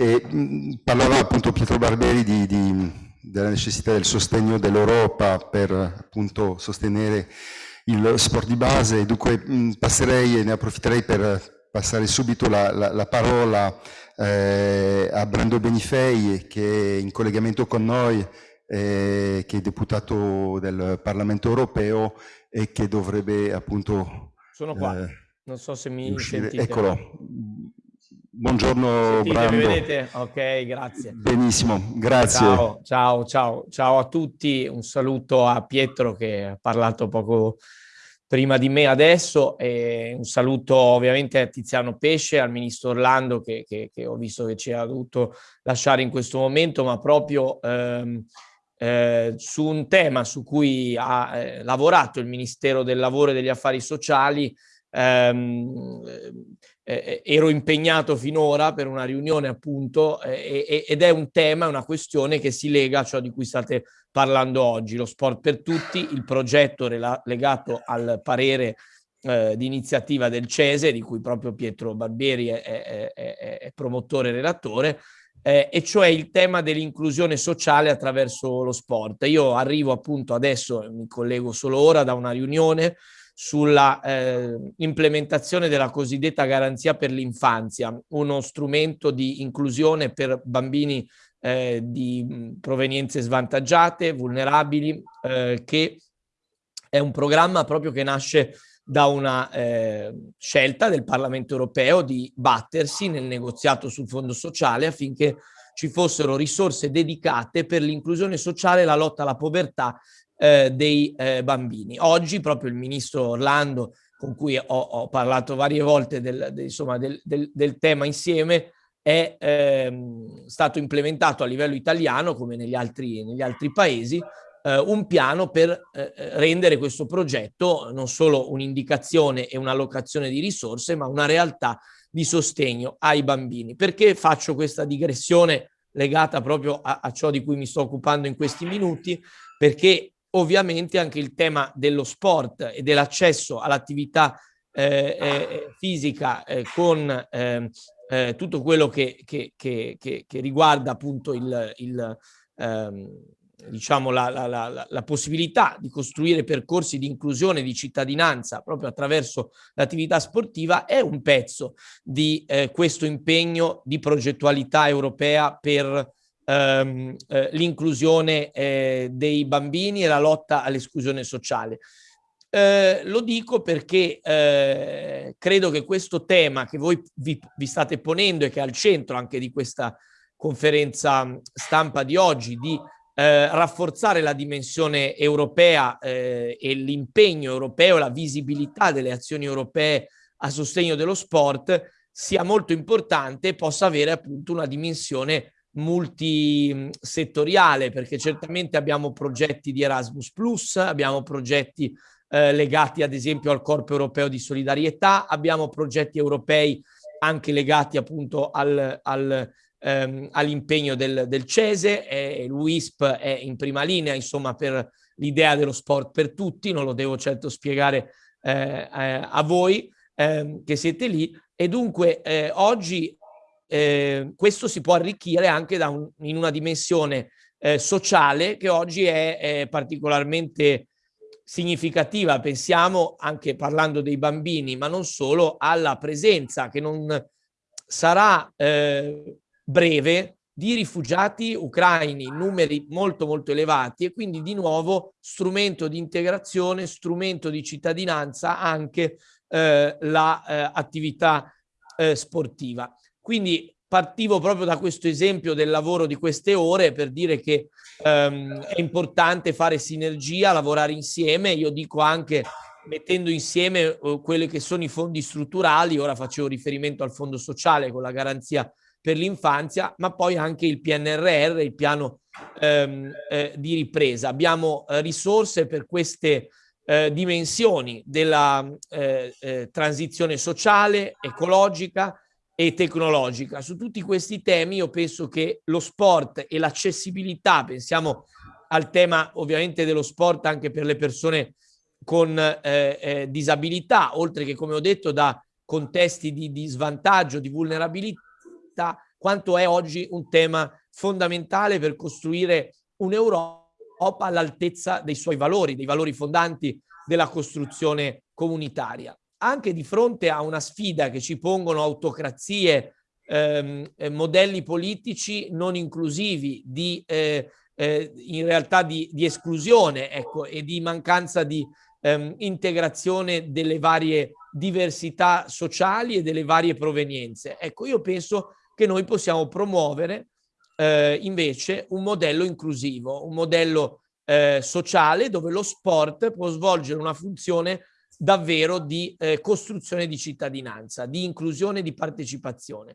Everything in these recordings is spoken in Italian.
E, mh, parlava appunto Pietro Barberi di, di, della necessità del sostegno dell'Europa per appunto sostenere il sport di base, dunque mh, passerei e ne approfitterei per passare subito la, la, la parola eh, a Brando Benifei che è in collegamento con noi, eh, che è deputato del Parlamento europeo e che dovrebbe appunto... Sono qua, eh, non so se mi uscire. sentite. Eccolo. Buongiorno Sentite. Mi vedete? Ok, grazie. Benissimo, grazie. Ciao, ciao, ciao, ciao a tutti. Un saluto a Pietro che ha parlato poco prima di me adesso e un saluto ovviamente a Tiziano Pesce, al ministro Orlando che, che, che ho visto che ci ha dovuto lasciare in questo momento, ma proprio ehm, eh, su un tema su cui ha eh, lavorato il Ministero del Lavoro e degli Affari Sociali ehm, eh, ero impegnato finora per una riunione appunto eh, ed è un tema, una questione che si lega a ciò di cui state parlando oggi, lo sport per tutti, il progetto legato al parere eh, di iniziativa del CESE, di cui proprio Pietro Barbieri è, è, è, è promotore e relatore, eh, e cioè il tema dell'inclusione sociale attraverso lo sport. Io arrivo appunto adesso, mi collego solo ora da una riunione sulla eh, implementazione della cosiddetta garanzia per l'infanzia, uno strumento di inclusione per bambini eh, di provenienze svantaggiate, vulnerabili, eh, che è un programma proprio che nasce da una eh, scelta del Parlamento europeo di battersi nel negoziato sul fondo sociale affinché ci fossero risorse dedicate per l'inclusione sociale e la lotta alla povertà eh, dei eh, bambini. Oggi proprio il ministro Orlando, con cui ho, ho parlato varie volte del, del, insomma, del, del tema insieme, è ehm, stato implementato a livello italiano, come negli altri, negli altri paesi, eh, un piano per eh, rendere questo progetto non solo un'indicazione e un'allocazione di risorse, ma una realtà di sostegno ai bambini. Perché faccio questa digressione legata proprio a, a ciò di cui mi sto occupando in questi minuti? Perché ovviamente anche il tema dello sport e dell'accesso all'attività eh, eh, fisica eh, con ehm, eh, tutto quello che, che, che, che, riguarda appunto il, il ehm, diciamo la, la, la, la, possibilità di costruire percorsi di inclusione di cittadinanza proprio attraverso l'attività sportiva è un pezzo di eh, questo impegno di progettualità europea per ehm, eh, l'inclusione eh, dei bambini e la lotta all'esclusione sociale. Eh, lo dico perché eh, credo che questo tema che voi vi, vi, state ponendo e che è al centro anche di questa conferenza stampa di oggi, di eh, rafforzare la dimensione europea eh, e l'impegno europeo, la visibilità delle azioni europee a sostegno dello sport, sia molto importante e possa avere appunto una dimensione multisettoriale perché certamente abbiamo progetti di Erasmus Plus, abbiamo progetti eh, legati ad esempio al Corpo Europeo di Solidarietà, abbiamo progetti europei anche legati appunto al, al, ehm, all'impegno del, del CESE, e l'UISP è in prima linea insomma per l'idea dello sport per tutti, non lo devo certo spiegare eh, eh, a voi ehm, che siete lì. E dunque eh, oggi eh, questo si può arricchire anche un, in una dimensione eh, sociale che oggi è, è, particolarmente significativa. Pensiamo anche parlando dei bambini, ma non solo, alla presenza che non sarà eh, breve di rifugiati ucraini, numeri molto molto elevati e quindi di nuovo strumento di integrazione, strumento di cittadinanza anche eh, l'attività eh, eh, sportiva. Quindi partivo proprio da questo esempio del lavoro di queste ore per dire che um, è importante fare sinergia, lavorare insieme. Io dico anche mettendo insieme uh, quelli che sono i fondi strutturali, ora facevo riferimento al fondo sociale con la garanzia per l'infanzia, ma poi anche il PNRR, il piano ehm, eh, di ripresa. Abbiamo eh, risorse per queste eh, dimensioni della eh, eh, transizione sociale, ecologica, e tecnologica. Su tutti questi temi io penso che lo sport e l'accessibilità, pensiamo al tema ovviamente dello sport anche per le persone con eh, eh, disabilità, oltre che come ho detto da contesti di, di svantaggio, di vulnerabilità, quanto è oggi un tema fondamentale per costruire un'Europa all'altezza dei suoi valori, dei valori fondanti della costruzione comunitaria. Anche di fronte a una sfida che ci pongono autocrazie, ehm, eh, modelli politici non inclusivi, di, eh, eh, in realtà di, di esclusione ecco, e di mancanza di ehm, integrazione delle varie diversità sociali e delle varie provenienze. Ecco, io penso che noi possiamo promuovere eh, invece un modello inclusivo, un modello eh, sociale dove lo sport può svolgere una funzione davvero di eh, costruzione di cittadinanza, di inclusione, di partecipazione.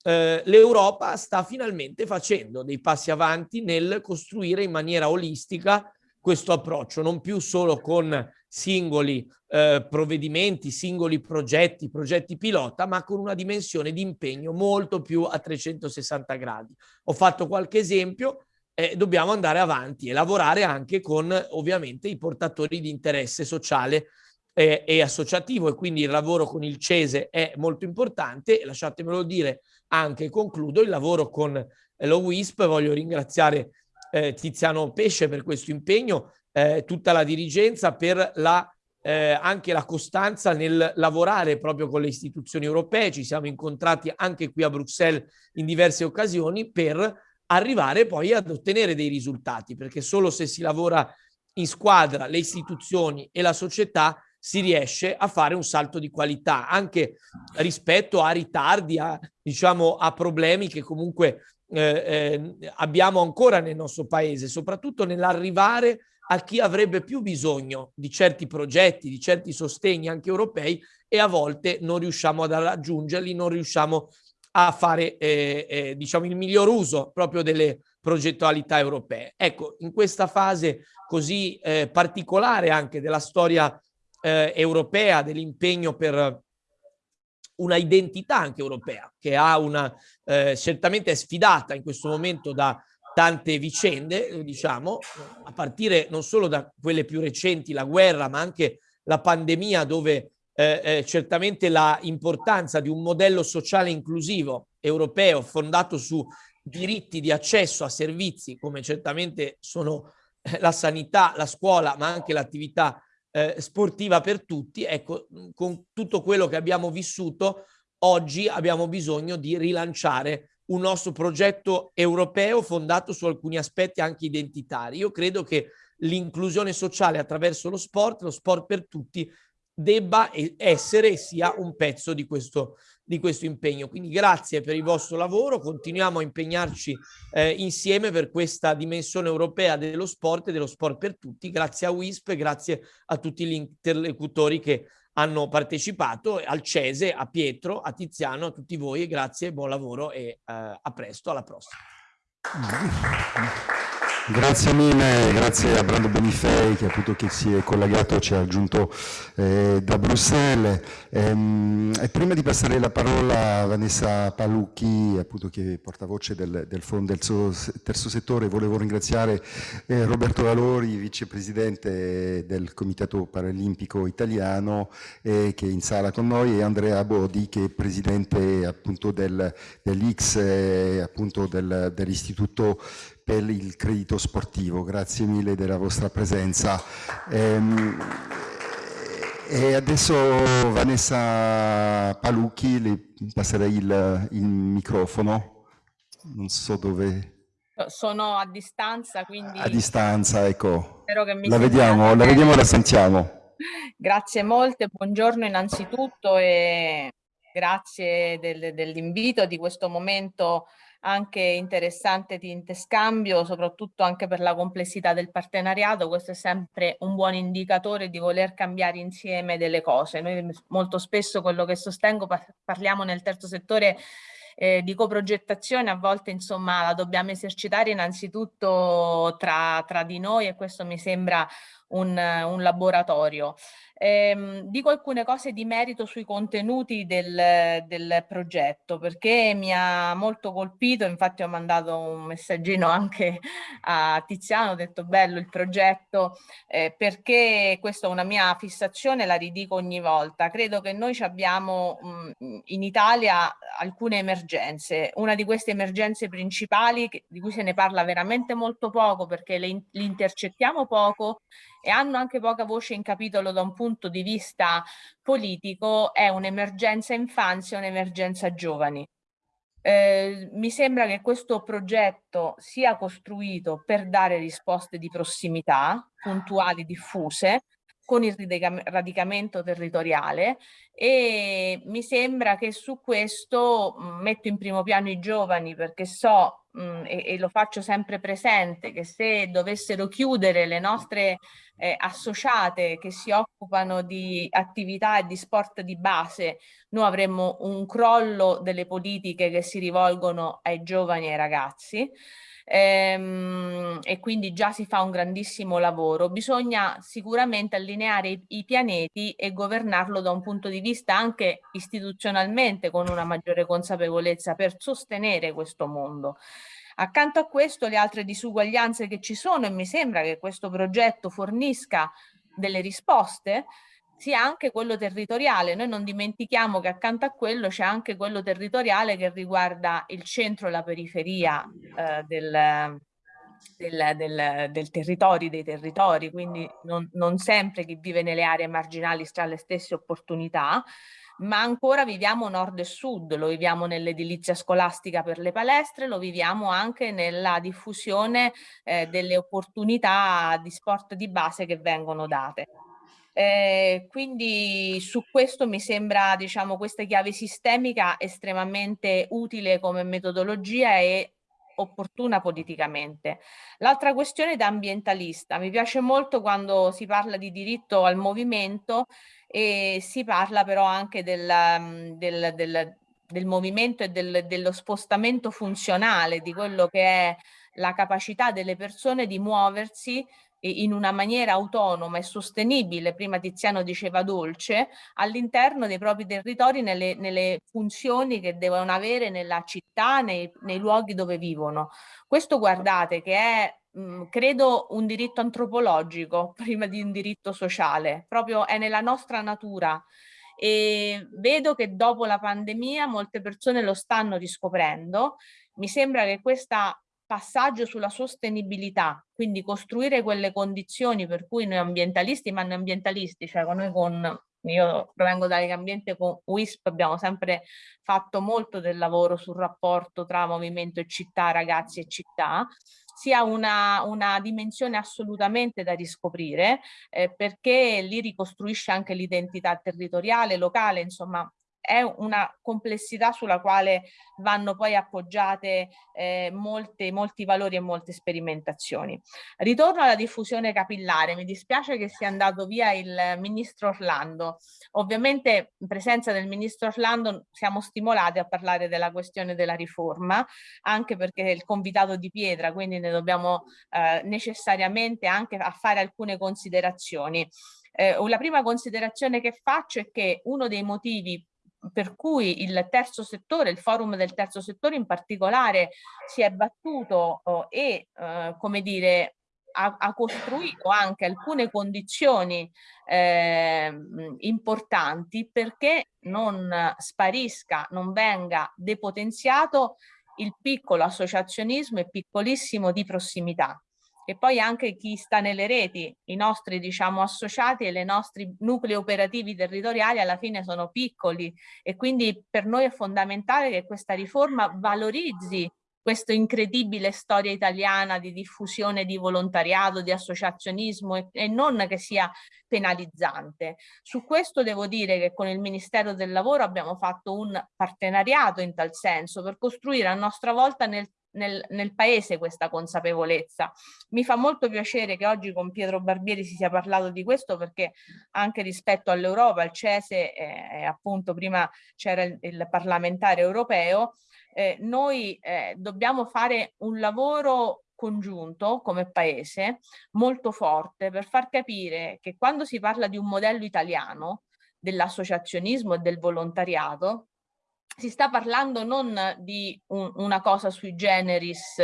Eh, L'Europa sta finalmente facendo dei passi avanti nel costruire in maniera olistica questo approccio, non più solo con singoli eh, provvedimenti, singoli progetti, progetti pilota, ma con una dimensione di impegno molto più a 360 gradi. Ho fatto qualche esempio, eh, dobbiamo andare avanti e lavorare anche con ovviamente i portatori di interesse sociale eh, e associativo e quindi il lavoro con il CESE è molto importante lasciatemelo dire anche concludo il lavoro con lo WISP, voglio ringraziare eh, Tiziano Pesce per questo impegno eh, tutta la dirigenza per la, eh, anche la costanza nel lavorare proprio con le istituzioni europee. Ci siamo incontrati anche qui a Bruxelles in diverse occasioni per arrivare poi ad ottenere dei risultati, perché solo se si lavora in squadra, le istituzioni e la società si riesce a fare un salto di qualità anche rispetto a ritardi, a, diciamo, a problemi che comunque eh, eh, abbiamo ancora nel nostro paese, soprattutto nell'arrivare a chi avrebbe più bisogno di certi progetti, di certi sostegni anche europei e a volte non riusciamo ad raggiungerli, non riusciamo a fare eh, eh, diciamo il miglior uso proprio delle progettualità europee. Ecco, in questa fase così eh, particolare anche della storia eh, europea, dell'impegno per una identità anche europea che ha una eh, certamente è sfidata in questo momento da tante vicende, diciamo, a partire non solo da quelle più recenti, la guerra, ma anche la pandemia dove eh, eh, certamente la importanza di un modello sociale inclusivo europeo fondato su diritti di accesso a servizi come certamente sono eh, la sanità, la scuola, ma anche l'attività eh, sportiva per tutti, ecco, con tutto quello che abbiamo vissuto, oggi abbiamo bisogno di rilanciare un nostro progetto europeo fondato su alcuni aspetti anche identitari. Io credo che l'inclusione sociale attraverso lo sport, lo sport per tutti, debba essere e sia un pezzo di questo, di questo impegno. Quindi grazie per il vostro lavoro, continuiamo a impegnarci eh, insieme per questa dimensione europea dello sport e dello sport per tutti. Grazie a WISP, grazie a tutti gli interlocutori che hanno partecipato, al Cese, a Pietro, a Tiziano, a tutti voi, grazie, buon lavoro e eh, a presto, alla prossima. Grazie mille, grazie a Brando Benifei che appunto che si è collegato, ci ha aggiunto eh, da Bruxelles. Ehm, e prima di passare la parola a Vanessa Palucchi, appunto che è portavoce del, del Fondo del Terzo Settore, volevo ringraziare eh, Roberto Valori, vicepresidente del Comitato Paralimpico Italiano, eh, che è in sala con noi, e Andrea Bodi, che è presidente appunto del, dell'X, del, dell'Istituto per il credito sportivo. Grazie mille della vostra presenza. Ehm, e adesso Vanessa Palucchi, le passerei il, il microfono. Non so dove... Sono a distanza, quindi... A distanza, ecco. Spero che mi la vediamo, la vediamo e la sentiamo. Grazie molte, buongiorno innanzitutto e grazie del, dell'invito di questo momento anche interessante di interscambio, soprattutto anche per la complessità del partenariato. Questo è sempre un buon indicatore di voler cambiare insieme delle cose. Noi molto spesso quello che sostengo parliamo nel terzo settore eh, di coprogettazione a volte insomma la dobbiamo esercitare innanzitutto tra, tra di noi e questo mi sembra un, un laboratorio. Eh, dico alcune cose di merito sui contenuti del, del, progetto perché mi ha molto colpito, infatti ho mandato un messaggino anche a Tiziano, ho detto bello il progetto eh, perché questa è una mia fissazione, la ridico ogni volta. Credo che noi abbiamo mh, in Italia alcune emergenze, una di queste emergenze principali che, di cui se ne parla veramente molto poco perché le, le intercettiamo poco e hanno anche poca voce in capitolo da un punto di vista politico è un'emergenza infanzia un'emergenza giovani. Eh, mi sembra che questo progetto sia costruito per dare risposte di prossimità, puntuali, diffuse, con il radicamento territoriale e mi sembra che su questo mh, metto in primo piano i giovani perché so mh, e, e, lo faccio sempre presente che se dovessero chiudere le nostre eh, associate che si occupano di attività e di sport di base noi avremmo un crollo delle politiche che si rivolgono ai giovani e ai ragazzi ehm, e quindi già si fa un grandissimo lavoro. Bisogna sicuramente allineare i, i pianeti e governarlo da un punto di vista anche istituzionalmente con una maggiore consapevolezza per sostenere questo mondo. Accanto a questo le altre disuguaglianze che ci sono e mi sembra che questo progetto fornisca delle risposte sia anche quello territoriale. Noi non dimentichiamo che accanto a quello c'è anche quello territoriale che riguarda il centro e la periferia eh, del, del, del, del territorio, dei territori, quindi non, non sempre chi vive nelle aree marginali sta alle stesse opportunità, ma ancora viviamo nord e sud, lo viviamo nell'edilizia scolastica per le palestre, lo viviamo anche nella diffusione eh, delle opportunità di sport di base che vengono date. Eh, quindi su questo mi sembra diciamo questa chiave sistemica estremamente utile come metodologia e opportuna politicamente. L'altra questione da ambientalista, mi piace molto quando si parla di diritto al movimento e si parla però anche del, del, del, del movimento e dello spostamento funzionale, di quello che è la capacità delle persone di muoversi in una maniera autonoma e sostenibile, prima Tiziano diceva dolce, all'interno dei propri territori nelle, nelle, funzioni che devono avere nella città, nei, nei luoghi dove vivono. Questo guardate che è mh, credo un diritto antropologico prima di un diritto sociale, proprio è nella nostra natura e vedo che dopo la pandemia molte persone lo stanno riscoprendo. Mi sembra che questa passaggio sulla sostenibilità, quindi costruire quelle condizioni per cui noi ambientalisti, ma noi ambientalisti, cioè con noi con, io provengo dall'ambiente con WISP, abbiamo sempre fatto molto del lavoro sul rapporto tra movimento e città, ragazzi e città, sia una, una dimensione assolutamente da riscoprire eh, perché lì ricostruisce anche l'identità territoriale, locale, insomma è una complessità sulla quale vanno poi appoggiate eh, molte, molti valori e molte sperimentazioni. Ritorno alla diffusione capillare, mi dispiace che sia andato via il ministro Orlando. Ovviamente in presenza del ministro Orlando siamo stimolati a parlare della questione della riforma, anche perché è il convitato di pietra, quindi ne dobbiamo eh, necessariamente anche a fare alcune considerazioni. Eh, la prima considerazione che faccio è che uno dei motivi per cui il terzo settore, il forum del terzo settore in particolare si è battuto oh, e eh, come dire ha, ha, costruito anche alcune condizioni eh, importanti perché non sparisca, non venga depotenziato il piccolo associazionismo e piccolissimo di prossimità e poi anche chi sta nelle reti, i nostri diciamo associati e i nostri nuclei operativi territoriali alla fine sono piccoli e quindi per noi è fondamentale che questa riforma valorizzi questa incredibile storia italiana di diffusione di volontariato, di associazionismo e, e, non che sia penalizzante. Su questo devo dire che con il Ministero del Lavoro abbiamo fatto un partenariato in tal senso per costruire a nostra volta nel nel, nel, paese questa consapevolezza. Mi fa molto piacere che oggi con Pietro Barbieri si sia parlato di questo perché anche rispetto all'Europa, il CESE, eh, appunto prima c'era il, il, parlamentare europeo, eh, noi eh, dobbiamo fare un lavoro congiunto come paese molto forte per far capire che quando si parla di un modello italiano dell'associazionismo e del volontariato si sta parlando non di un, una cosa sui generis,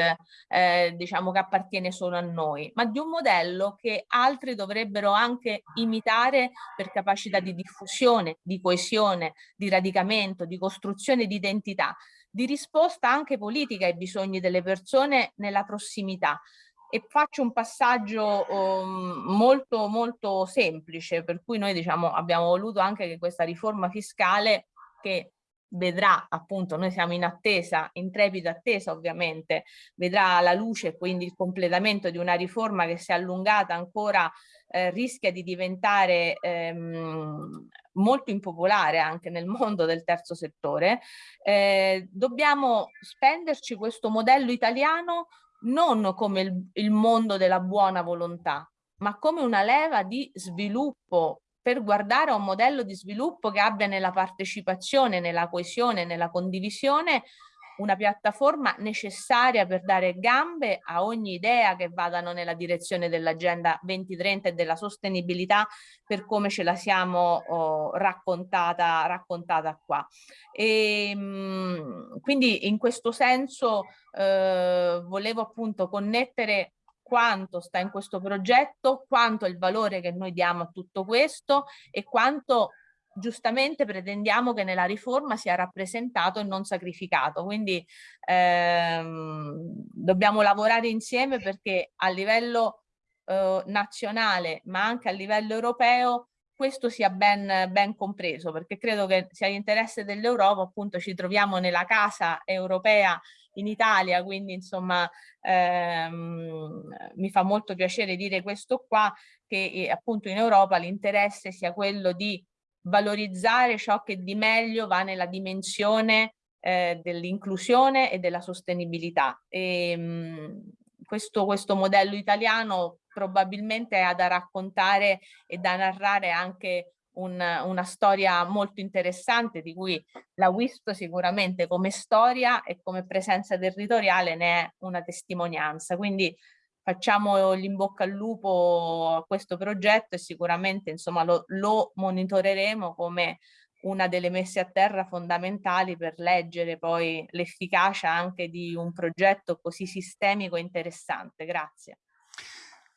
eh, diciamo che appartiene solo a noi, ma di un modello che altri dovrebbero anche imitare per capacità di diffusione, di coesione, di radicamento, di costruzione di identità, di risposta anche politica ai bisogni delle persone nella prossimità. E faccio un passaggio um, molto molto semplice, per cui noi diciamo abbiamo voluto anche che questa riforma fiscale che vedrà appunto, noi siamo in attesa, in trepida attesa ovviamente, vedrà la luce quindi il completamento di una riforma che si è allungata ancora eh, rischia di diventare ehm, molto impopolare anche nel mondo del terzo settore, eh, dobbiamo spenderci questo modello italiano non come il, il mondo della buona volontà, ma come una leva di sviluppo per guardare a un modello di sviluppo che abbia nella partecipazione, nella coesione, nella condivisione una piattaforma necessaria per dare gambe a ogni idea che vadano nella direzione dell'agenda 2030 e della sostenibilità per come ce la siamo oh, raccontata, raccontata qua. E, ehm, quindi in questo senso eh, volevo appunto connettere quanto sta in questo progetto, quanto è il valore che noi diamo a tutto questo e quanto giustamente pretendiamo che nella riforma sia rappresentato e non sacrificato. Quindi ehm, dobbiamo lavorare insieme perché a livello eh, nazionale ma anche a livello europeo questo sia ben, ben compreso perché credo che sia l'interesse dell'Europa appunto ci troviamo nella casa europea in Italia, quindi insomma ehm, mi fa molto piacere dire questo qua, che eh, appunto in Europa l'interesse sia quello di valorizzare ciò che di meglio va nella dimensione eh, dell'inclusione e della sostenibilità. E, ehm, mh, questo, questo modello italiano probabilmente ha da raccontare e da narrare anche un, una storia molto interessante di cui la WISP sicuramente come storia e come presenza territoriale ne è una testimonianza. Quindi facciamo in bocca al lupo a questo progetto e sicuramente insomma, lo, lo monitoreremo come una delle messe a terra fondamentali per leggere poi l'efficacia anche di un progetto così sistemico e interessante. Grazie.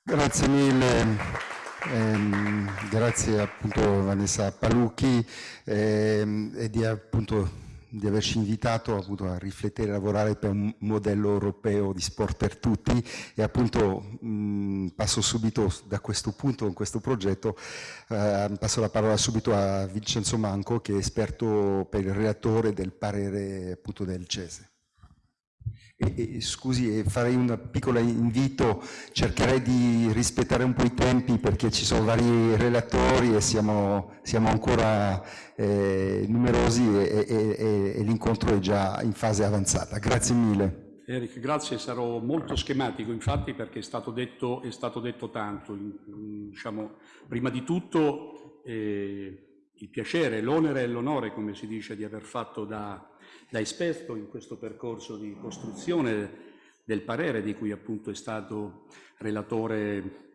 Grazie mille. Eh, grazie appunto Vanessa Palucchi eh, e di, appunto, di averci invitato appunto, a riflettere e lavorare per un modello europeo di sport per tutti e appunto mh, passo subito da questo punto, con questo progetto, eh, passo la parola subito a Vincenzo Manco che è esperto per il relatore del parere appunto del CESE. E, e, scusi, farei un piccolo invito, cercherei di rispettare un po' i tempi perché ci sono vari relatori e siamo, siamo ancora eh, numerosi e, e, e l'incontro è già in fase avanzata. Grazie mille. Eric, grazie, sarò molto schematico infatti perché è stato detto, è stato detto tanto. Diciamo, prima di tutto eh, il piacere, l'onere e l'onore, come si dice, di aver fatto da da esperto in questo percorso di costruzione del parere di cui appunto è stato relatore,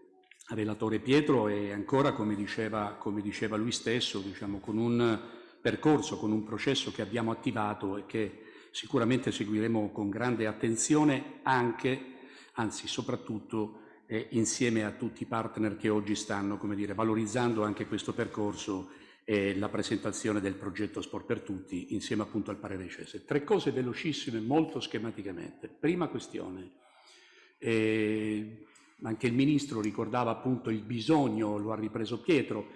relatore Pietro e ancora, come diceva, come diceva lui stesso, diciamo, con un percorso, con un processo che abbiamo attivato e che sicuramente seguiremo con grande attenzione anche, anzi soprattutto, eh, insieme a tutti i partner che oggi stanno, come dire, valorizzando anche questo percorso e la presentazione del progetto Sport per Tutti insieme appunto al parere CESE. Tre cose velocissime, molto schematicamente. Prima questione, eh, anche il Ministro ricordava appunto il bisogno, lo ha ripreso Pietro,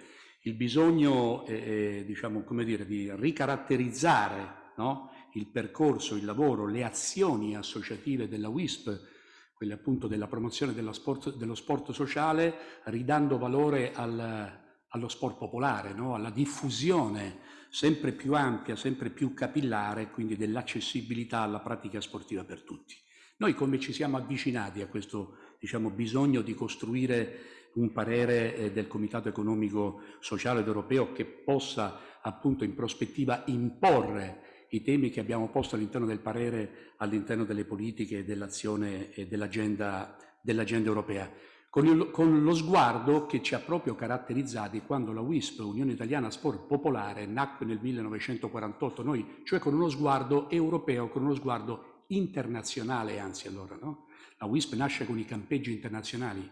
il bisogno eh, diciamo, come dire, di ricaratterizzare no? il percorso, il lavoro, le azioni associative della WISP, quelle appunto della promozione sport, dello sport sociale, ridando valore al allo sport popolare, no? alla diffusione sempre più ampia, sempre più capillare, quindi dell'accessibilità alla pratica sportiva per tutti. Noi come ci siamo avvicinati a questo diciamo, bisogno di costruire un parere eh, del Comitato Economico Sociale ed Europeo che possa appunto in prospettiva imporre i temi che abbiamo posto all'interno del parere, all'interno delle politiche, dell'azione e dell'agenda dell europea con, il, con, lo sguardo che ci ha proprio caratterizzati quando la WISP, Unione Italiana Sport Popolare, nacque nel 1948, noi, cioè con uno sguardo europeo, con uno sguardo internazionale, anzi allora, no? La WISP nasce con i campeggi internazionali,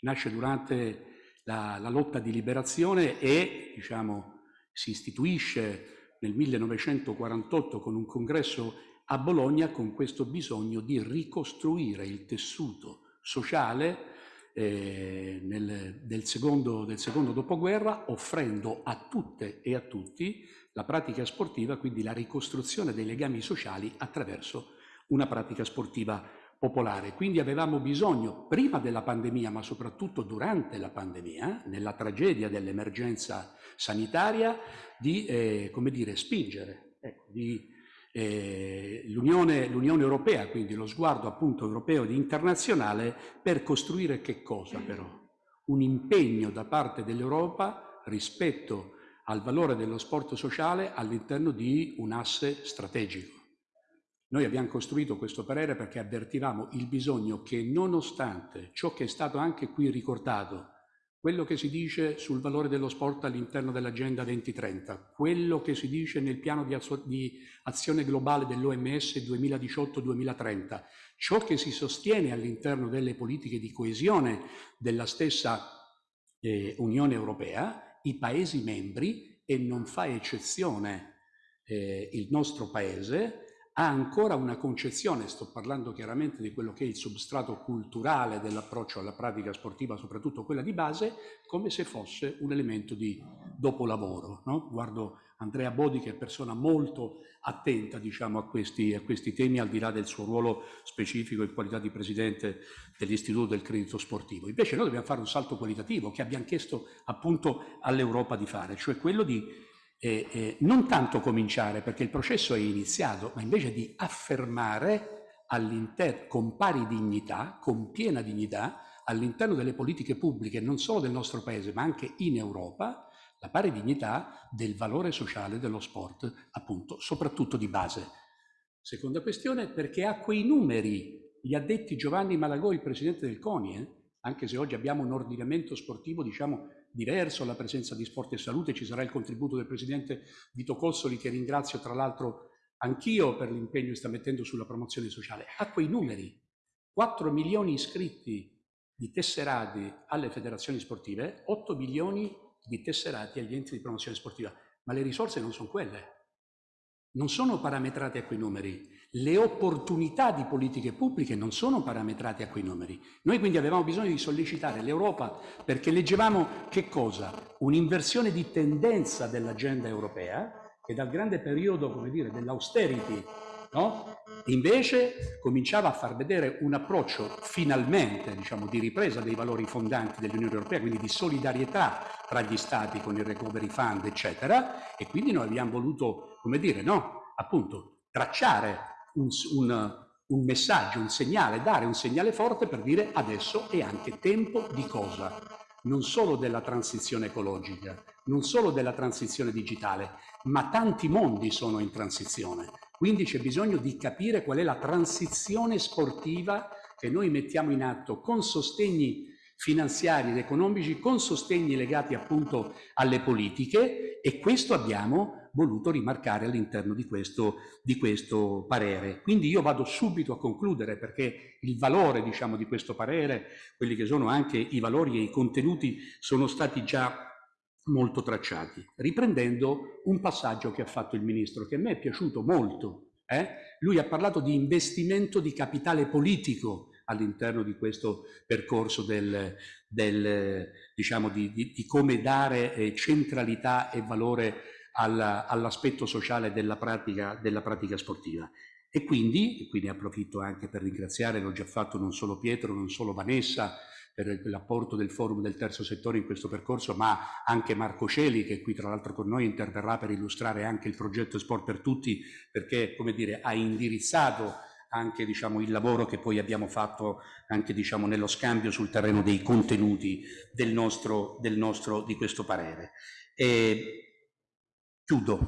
nasce durante la, la lotta di liberazione e, diciamo, si istituisce nel 1948 con un congresso a Bologna con questo bisogno di ricostruire il tessuto sociale eh, nel, del, secondo, del secondo dopoguerra, offrendo a tutte e a tutti la pratica sportiva, quindi la ricostruzione dei legami sociali attraverso una pratica sportiva popolare. Quindi avevamo bisogno, prima della pandemia, ma soprattutto durante la pandemia, nella tragedia dell'emergenza sanitaria, di eh, come dire, spingere, ecco, di eh, l'Unione, Europea, quindi lo sguardo appunto europeo ed internazionale, per costruire che cosa però? Un impegno da parte dell'Europa rispetto al valore dello sport sociale all'interno di un asse strategico. Noi abbiamo costruito questo parere perché avvertivamo il bisogno che nonostante ciò che è stato anche qui ricordato, quello che si dice sul valore dello sport all'interno dell'Agenda 2030, quello che si dice nel piano di, di azione globale dell'OMS 2018-2030, ciò che si sostiene all'interno delle politiche di coesione della stessa eh, Unione Europea, i Paesi membri, e non fa eccezione eh, il nostro Paese, ha ancora una concezione, sto parlando chiaramente di quello che è il substrato culturale dell'approccio alla pratica sportiva, soprattutto quella di base, come se fosse un elemento di dopolavoro. No? Guardo Andrea Bodi che è persona molto attenta diciamo, a, questi, a questi temi, al di là del suo ruolo specifico in qualità di presidente dell'Istituto del Credito Sportivo. Invece noi dobbiamo fare un salto qualitativo che abbiamo chiesto appunto all'Europa di fare, cioè quello di eh, eh, non tanto cominciare perché il processo è iniziato, ma invece di affermare con pari dignità, con piena dignità, all'interno delle politiche pubbliche non solo del nostro Paese ma anche in Europa, la pari dignità del valore sociale dello sport, appunto, soprattutto di base. Seconda questione, perché ha quei numeri, gli ha detti Giovanni Malagò, il presidente del CONI, eh? anche se oggi abbiamo un ordinamento sportivo, diciamo, diverso alla presenza di Sport e Salute, ci sarà il contributo del Presidente Vito Cossoli che ringrazio tra l'altro anch'io per l'impegno che sta mettendo sulla promozione sociale. A quei numeri, 4 milioni iscritti di tesserati alle federazioni sportive, 8 milioni di tesserati agli enti di promozione sportiva, ma le risorse non sono quelle, non sono parametrate a quei numeri. Le opportunità di politiche pubbliche non sono parametrate a quei numeri. Noi quindi avevamo bisogno di sollecitare l'Europa perché leggevamo che cosa? Un'inversione di tendenza dell'agenda europea che dal grande periodo, dell'austerity, no? Invece cominciava a far vedere un approccio finalmente, diciamo, di ripresa dei valori fondanti dell'Unione Europea, quindi di solidarietà tra gli Stati con il Recovery Fund, eccetera, e quindi noi abbiamo voluto, come dire, no? Appunto, tracciare un, un, un messaggio, un segnale, dare un segnale forte per dire adesso è anche tempo di cosa? Non solo della transizione ecologica, non solo della transizione digitale, ma tanti mondi sono in transizione. Quindi c'è bisogno di capire qual è la transizione sportiva che noi mettiamo in atto con sostegni finanziari ed economici, con sostegni legati appunto alle politiche e questo abbiamo voluto rimarcare all'interno di di questo parere. Quindi io vado subito a concludere perché il valore diciamo, di questo parere, quelli che sono anche i valori e i contenuti sono stati già molto tracciati, riprendendo un passaggio che ha fatto il Ministro, che a me è piaciuto molto. Eh? Lui ha parlato di investimento di capitale politico all'interno di questo percorso del, del, diciamo, di, di, di, come dare eh, centralità e valore all'aspetto sociale della pratica, della pratica sportiva. E quindi, e quindi approfitto anche per ringraziare, l'ho già fatto non solo Pietro, non solo Vanessa, per l'apporto del forum del terzo settore in questo percorso, ma anche Marco Celi, che qui tra l'altro con noi interverrà per illustrare anche il progetto Sport per Tutti, perché come dire, ha indirizzato anche diciamo, il lavoro che poi abbiamo fatto anche diciamo, nello scambio sul terreno dei contenuti del nostro, del nostro, di questo parere. E Chiudo,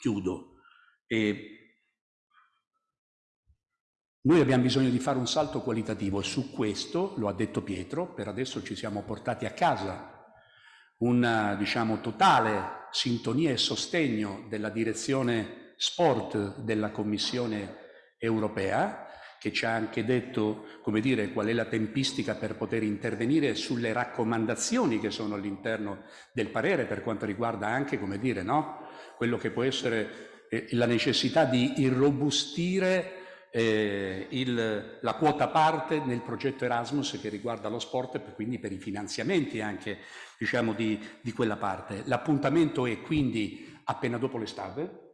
chiudo. E noi abbiamo bisogno di fare un salto qualitativo e su questo, lo ha detto Pietro, per adesso ci siamo portati a casa una diciamo, totale sintonia e sostegno della direzione sport della Commissione europea, che ci ha anche detto come dire, qual è la tempistica per poter intervenire sulle raccomandazioni che sono all'interno del parere per quanto riguarda anche come dire, no? quello che può essere eh, la necessità di irrobustire eh, il, la quota parte nel progetto Erasmus che riguarda lo sport e quindi per i finanziamenti anche diciamo, di, di quella parte. L'appuntamento è quindi appena dopo l'estate,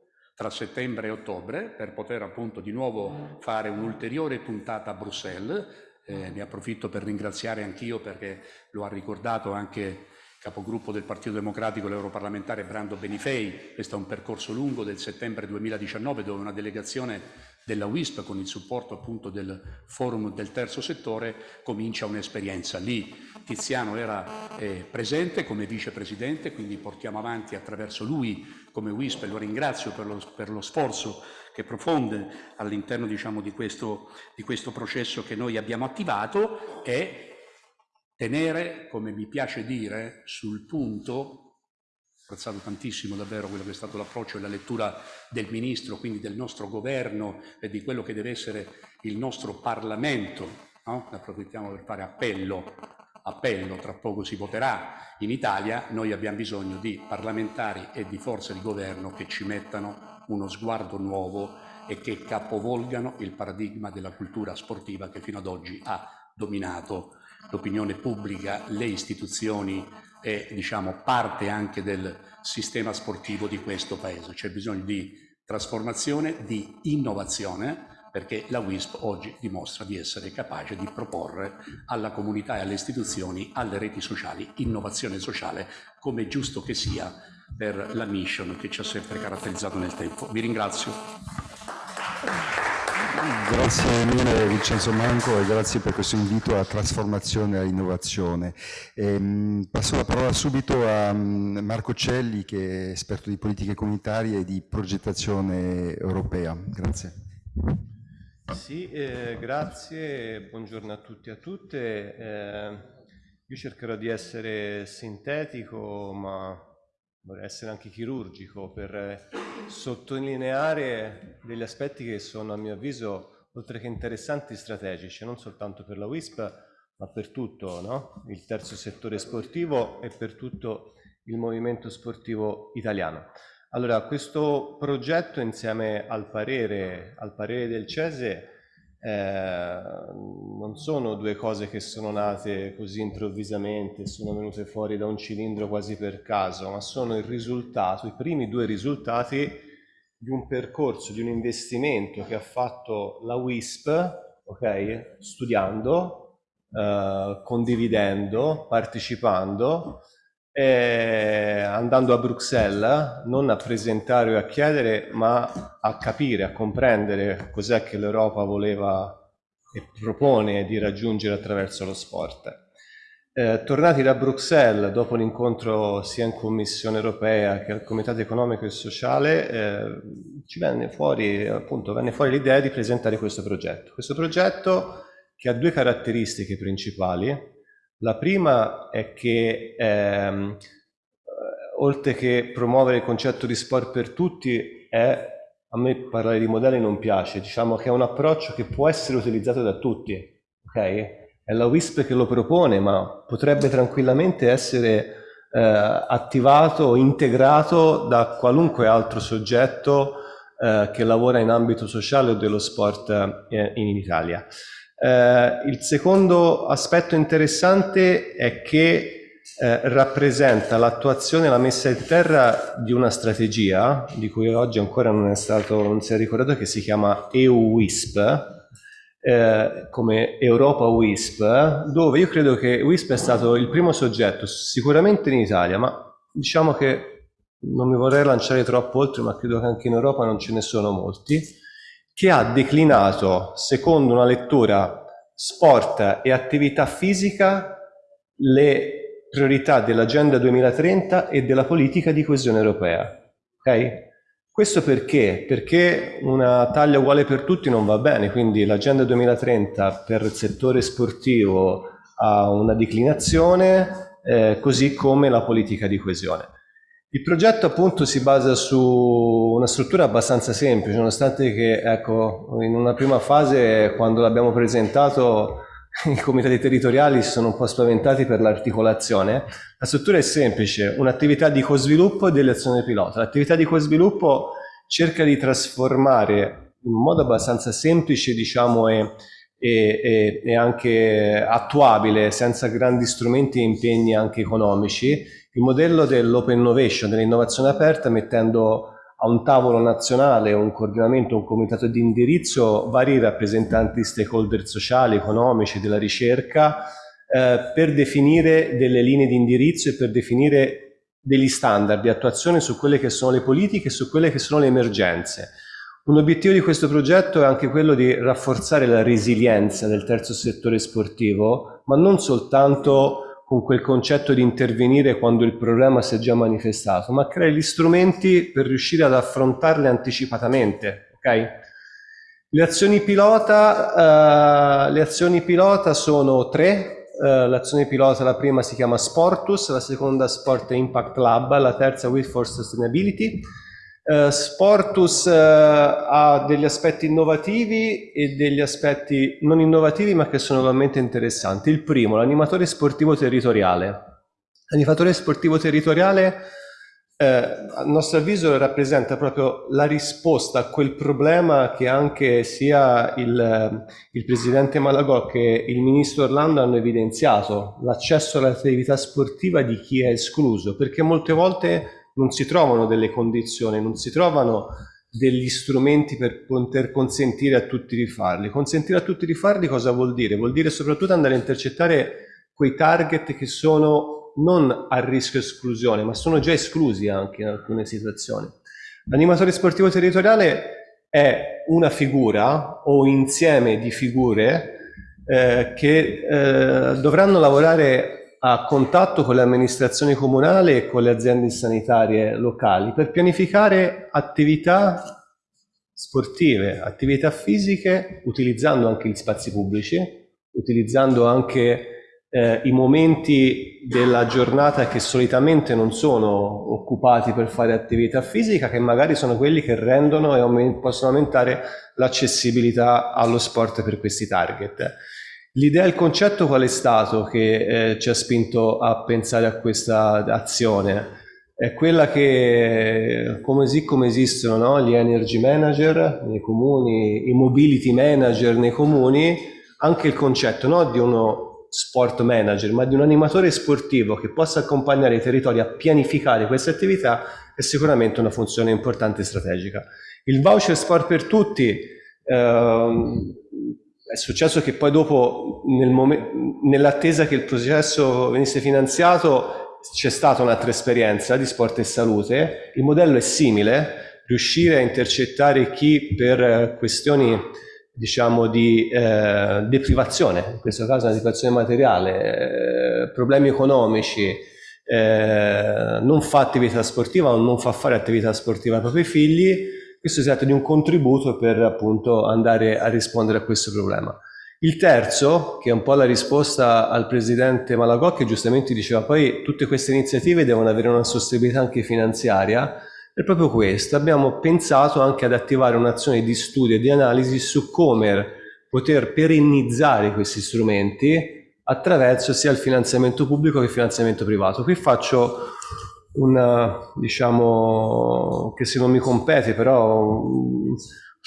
tra settembre e ottobre, per poter appunto di nuovo fare un'ulteriore puntata a Bruxelles. Eh, ne approfitto per ringraziare anch'io perché lo ha ricordato anche capogruppo del Partito Democratico, l'europarlamentare Brando Benifei. Questo è un percorso lungo del settembre 2019 dove una delegazione della WISP con il supporto appunto del forum del terzo settore comincia un'esperienza. Lì Tiziano era eh, presente come vicepresidente, quindi portiamo avanti attraverso lui come WISP e lo ringrazio per lo, per lo sforzo che profonde all'interno diciamo, di, questo, di questo processo che noi abbiamo attivato e tenere, come mi piace dire, sul punto apprezzato tantissimo davvero quello che è stato l'approccio e la lettura del Ministro, quindi del nostro governo e di quello che deve essere il nostro Parlamento. No? Approfittiamo per fare appello, appello, tra poco si voterà in Italia, noi abbiamo bisogno di parlamentari e di forze di governo che ci mettano uno sguardo nuovo e che capovolgano il paradigma della cultura sportiva che fino ad oggi ha dominato l'opinione pubblica, le istituzioni e diciamo, parte anche del sistema sportivo di questo Paese. C'è bisogno di trasformazione, di innovazione, perché la WISP oggi dimostra di essere capace di proporre alla comunità e alle istituzioni, alle reti sociali, innovazione sociale, come è giusto che sia per la mission che ci ha sempre caratterizzato nel tempo. Vi ringrazio. Grazie mille Vincenzo Manco e grazie per questo invito alla trasformazione e all'innovazione. Ehm, passo la parola subito a mm, Marco Celli che è esperto di politiche comunitarie e di progettazione europea. Grazie. Sì, eh, grazie, buongiorno a tutti e a tutte. Eh, io cercherò di essere sintetico ma vorrei essere anche chirurgico per sottolineare degli aspetti che sono a mio avviso oltre che interessanti strategici non soltanto per la WISP ma per tutto no? il terzo settore sportivo e per tutto il movimento sportivo italiano. Allora, questo progetto insieme al parere, al parere del CESE eh, non sono due cose che sono nate così improvvisamente, sono venute fuori da un cilindro quasi per caso, ma sono il risultato, i primi due risultati di un percorso, di un investimento che ha fatto la WISP, okay, studiando, eh, condividendo, partecipando, eh, andando a Bruxelles non a presentare o a chiedere ma a capire, a comprendere cos'è che l'Europa voleva e propone di raggiungere attraverso lo sport. Eh, tornati da Bruxelles dopo l'incontro sia in Commissione europea che al Comitato economico e sociale eh, ci venne fuori appunto venne fuori l'idea di presentare questo progetto. Questo progetto che ha due caratteristiche principali la prima è che ehm, oltre che promuovere il concetto di sport per tutti, è, a me parlare di modelli non piace, diciamo che è un approccio che può essere utilizzato da tutti, ok? È la WISP che lo propone, ma potrebbe tranquillamente essere eh, attivato integrato da qualunque altro soggetto eh, che lavora in ambito sociale o dello sport eh, in Italia. Eh, il secondo aspetto interessante è che eh, rappresenta l'attuazione la messa in terra di una strategia di cui oggi ancora non è stato, non si è ricordato, che si chiama EU-WISP, eh, come Europa WISP, dove io credo che WISP è stato il primo soggetto, sicuramente in Italia, ma diciamo che non mi vorrei lanciare troppo oltre, ma credo che anche in Europa non ce ne sono molti, che ha declinato, secondo una lettura sport e attività fisica, le priorità dell'Agenda 2030 e della politica di coesione europea. Okay? Questo perché? Perché una taglia uguale per tutti non va bene, quindi l'agenda 2030 per il settore sportivo ha una declinazione, eh, così come la politica di coesione. Il progetto appunto si basa su una struttura abbastanza semplice, nonostante che ecco, in una prima fase quando l'abbiamo presentato i comitati territoriali si sono un po' spaventati per l'articolazione. La struttura è semplice, un'attività di co-sviluppo e delle azioni pilota. L'attività di co-sviluppo cerca di trasformare in modo abbastanza semplice diciamo, e, e, e anche attuabile, senza grandi strumenti e impegni anche economici, il modello dell'open innovation, dell'innovazione aperta, mettendo a un tavolo nazionale, un coordinamento, un comitato di indirizzo, vari rappresentanti stakeholder sociali, economici, della ricerca, eh, per definire delle linee di indirizzo e per definire degli standard di attuazione su quelle che sono le politiche e su quelle che sono le emergenze. Un obiettivo di questo progetto è anche quello di rafforzare la resilienza del terzo settore sportivo, ma non soltanto con quel concetto di intervenire quando il problema si è già manifestato, ma creare gli strumenti per riuscire ad affrontarle anticipatamente. Okay? Le, azioni pilota, uh, le azioni pilota sono tre, uh, l'azione pilota la prima si chiama Sportus, la seconda Sport Impact Lab, la terza With for Sustainability. Uh, Sportus uh, ha degli aspetti innovativi e degli aspetti non innovativi ma che sono veramente interessanti. Il primo, l'animatore sportivo territoriale. L'animatore sportivo territoriale eh, a nostro avviso rappresenta proprio la risposta a quel problema che anche sia il, il Presidente Malagò che il Ministro Orlando hanno evidenziato, l'accesso all'attività sportiva di chi è escluso, perché molte volte non si trovano delle condizioni, non si trovano degli strumenti per poter consentire a tutti di farli. Consentire a tutti di farli cosa vuol dire? Vuol dire soprattutto andare a intercettare quei target che sono non a rischio esclusione, ma sono già esclusi anche in alcune situazioni. L'animatore sportivo territoriale è una figura o insieme di figure eh, che eh, dovranno lavorare a contatto con le amministrazioni comunali e con le aziende sanitarie locali per pianificare attività sportive, attività fisiche, utilizzando anche gli spazi pubblici, utilizzando anche eh, i momenti della giornata che solitamente non sono occupati per fare attività fisica, che magari sono quelli che rendono e possono aumentare l'accessibilità allo sport per questi target. L'idea, il concetto qual è stato che eh, ci ha spinto a pensare a questa azione? È quella che, come, come esistono no? gli energy manager nei comuni, i mobility manager nei comuni, anche il concetto no? di uno sport manager, ma di un animatore sportivo che possa accompagnare i territori a pianificare queste attività è sicuramente una funzione importante e strategica. Il voucher sport per tutti ehm, è successo che poi dopo, nel nell'attesa che il processo venisse finanziato, c'è stata un'altra esperienza di sport e salute. Il modello è simile, riuscire a intercettare chi per questioni diciamo di eh, deprivazione, in questo caso una deprivazione materiale, eh, problemi economici, eh, non fa attività sportiva o non fa fare attività sportiva ai propri figli, questo si tratta di un contributo per appunto andare a rispondere a questo problema. Il terzo, che è un po' la risposta al presidente Malagò, che giustamente diceva poi tutte queste iniziative devono avere una sostenibilità anche finanziaria, è proprio questo. Abbiamo pensato anche ad attivare un'azione di studio e di analisi su come poter perennizzare questi strumenti attraverso sia il finanziamento pubblico che il finanziamento privato. Qui faccio una, diciamo, che se non mi compete, però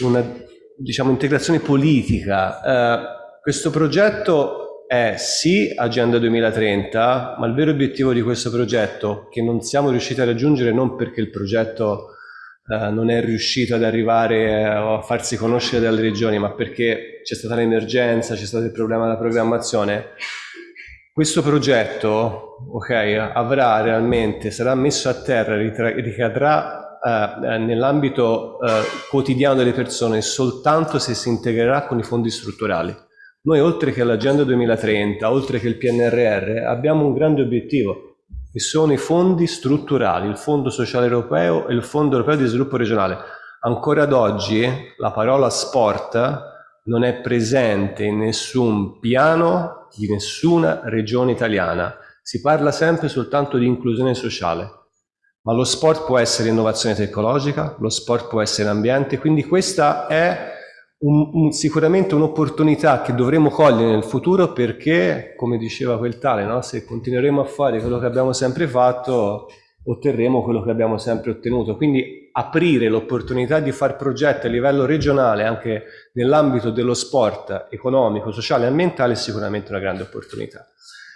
una, diciamo, integrazione politica. Eh, questo progetto è sì Agenda 2030, ma il vero obiettivo di questo progetto, che non siamo riusciti a raggiungere non perché il progetto eh, non è riuscito ad arrivare eh, o a farsi conoscere dalle regioni, ma perché c'è stata l'emergenza, c'è stato il problema della programmazione, questo progetto okay, avrà realmente, sarà messo a terra, ricadrà eh, nell'ambito eh, quotidiano delle persone soltanto se si integrerà con i fondi strutturali. Noi oltre che l'Agenda 2030, oltre che il PNRR, abbiamo un grande obiettivo, e sono i fondi strutturali, il Fondo Sociale Europeo e il Fondo Europeo di Sviluppo Regionale. Ancora ad oggi la parola sport non è presente in nessun piano di nessuna regione italiana. Si parla sempre soltanto di inclusione sociale, ma lo sport può essere innovazione tecnologica, lo sport può essere ambiente, quindi questa è un, un, sicuramente un'opportunità che dovremo cogliere nel futuro perché, come diceva quel tale, no? se continueremo a fare quello che abbiamo sempre fatto, otterremo quello che abbiamo sempre ottenuto. Quindi aprire l'opportunità di fare progetti a livello regionale anche nell'ambito dello sport economico, sociale e ambientale è sicuramente una grande opportunità.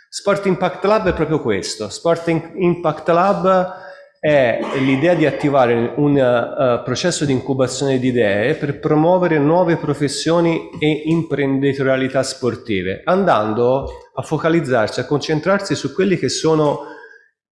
Sport Impact Lab è proprio questo. Sport Impact Lab è l'idea di attivare un uh, processo di incubazione di idee per promuovere nuove professioni e imprenditorialità sportive, andando a focalizzarsi, a concentrarsi su quelli che sono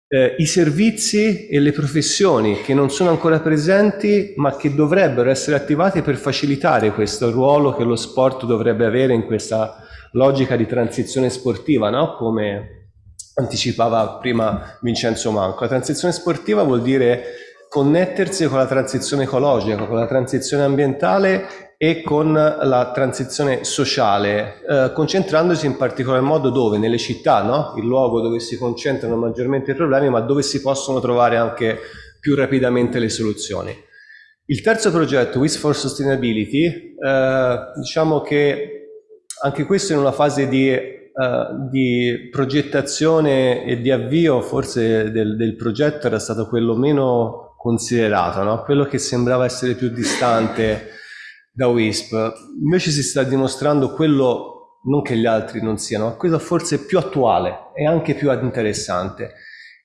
eh, i servizi e le professioni che non sono ancora presenti ma che dovrebbero essere attivati per facilitare questo ruolo che lo sport dovrebbe avere in questa logica di transizione sportiva, no? come anticipava prima Vincenzo Manco. La transizione sportiva vuol dire connettersi con la transizione ecologica, con la transizione ambientale e con la transizione sociale, eh, concentrandosi in particolar modo dove? Nelle città, no? il luogo dove si concentrano maggiormente i problemi, ma dove si possono trovare anche più rapidamente le soluzioni. Il terzo progetto, Wish for Sustainability, eh, diciamo che anche questo in una fase di, uh, di, progettazione e di avvio, forse del, del, progetto era stato quello meno considerato, no? quello che sembrava essere più distante da WISP. Invece si sta dimostrando quello, non che gli altri non siano, ma quello forse più attuale e anche più interessante.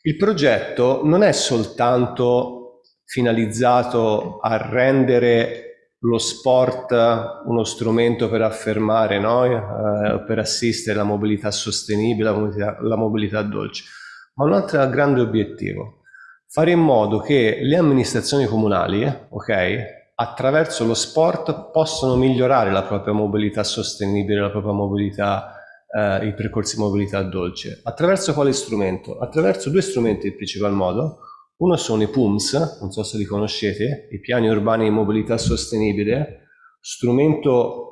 Il progetto non è soltanto finalizzato a rendere lo sport uno strumento per affermare, no? eh, per assistere la mobilità sostenibile, la mobilità, la mobilità dolce, ma un altro grande obiettivo, fare in modo che le amministrazioni comunali, ok, attraverso lo sport possono migliorare la propria mobilità sostenibile, la propria mobilità, eh, i percorsi di mobilità dolce. Attraverso quale strumento? Attraverso due strumenti in principal modo, uno sono i PUMS, non so se li conoscete, i piani urbani di mobilità sostenibile, strumento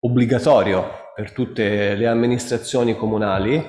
obbligatorio per tutte le amministrazioni comunali.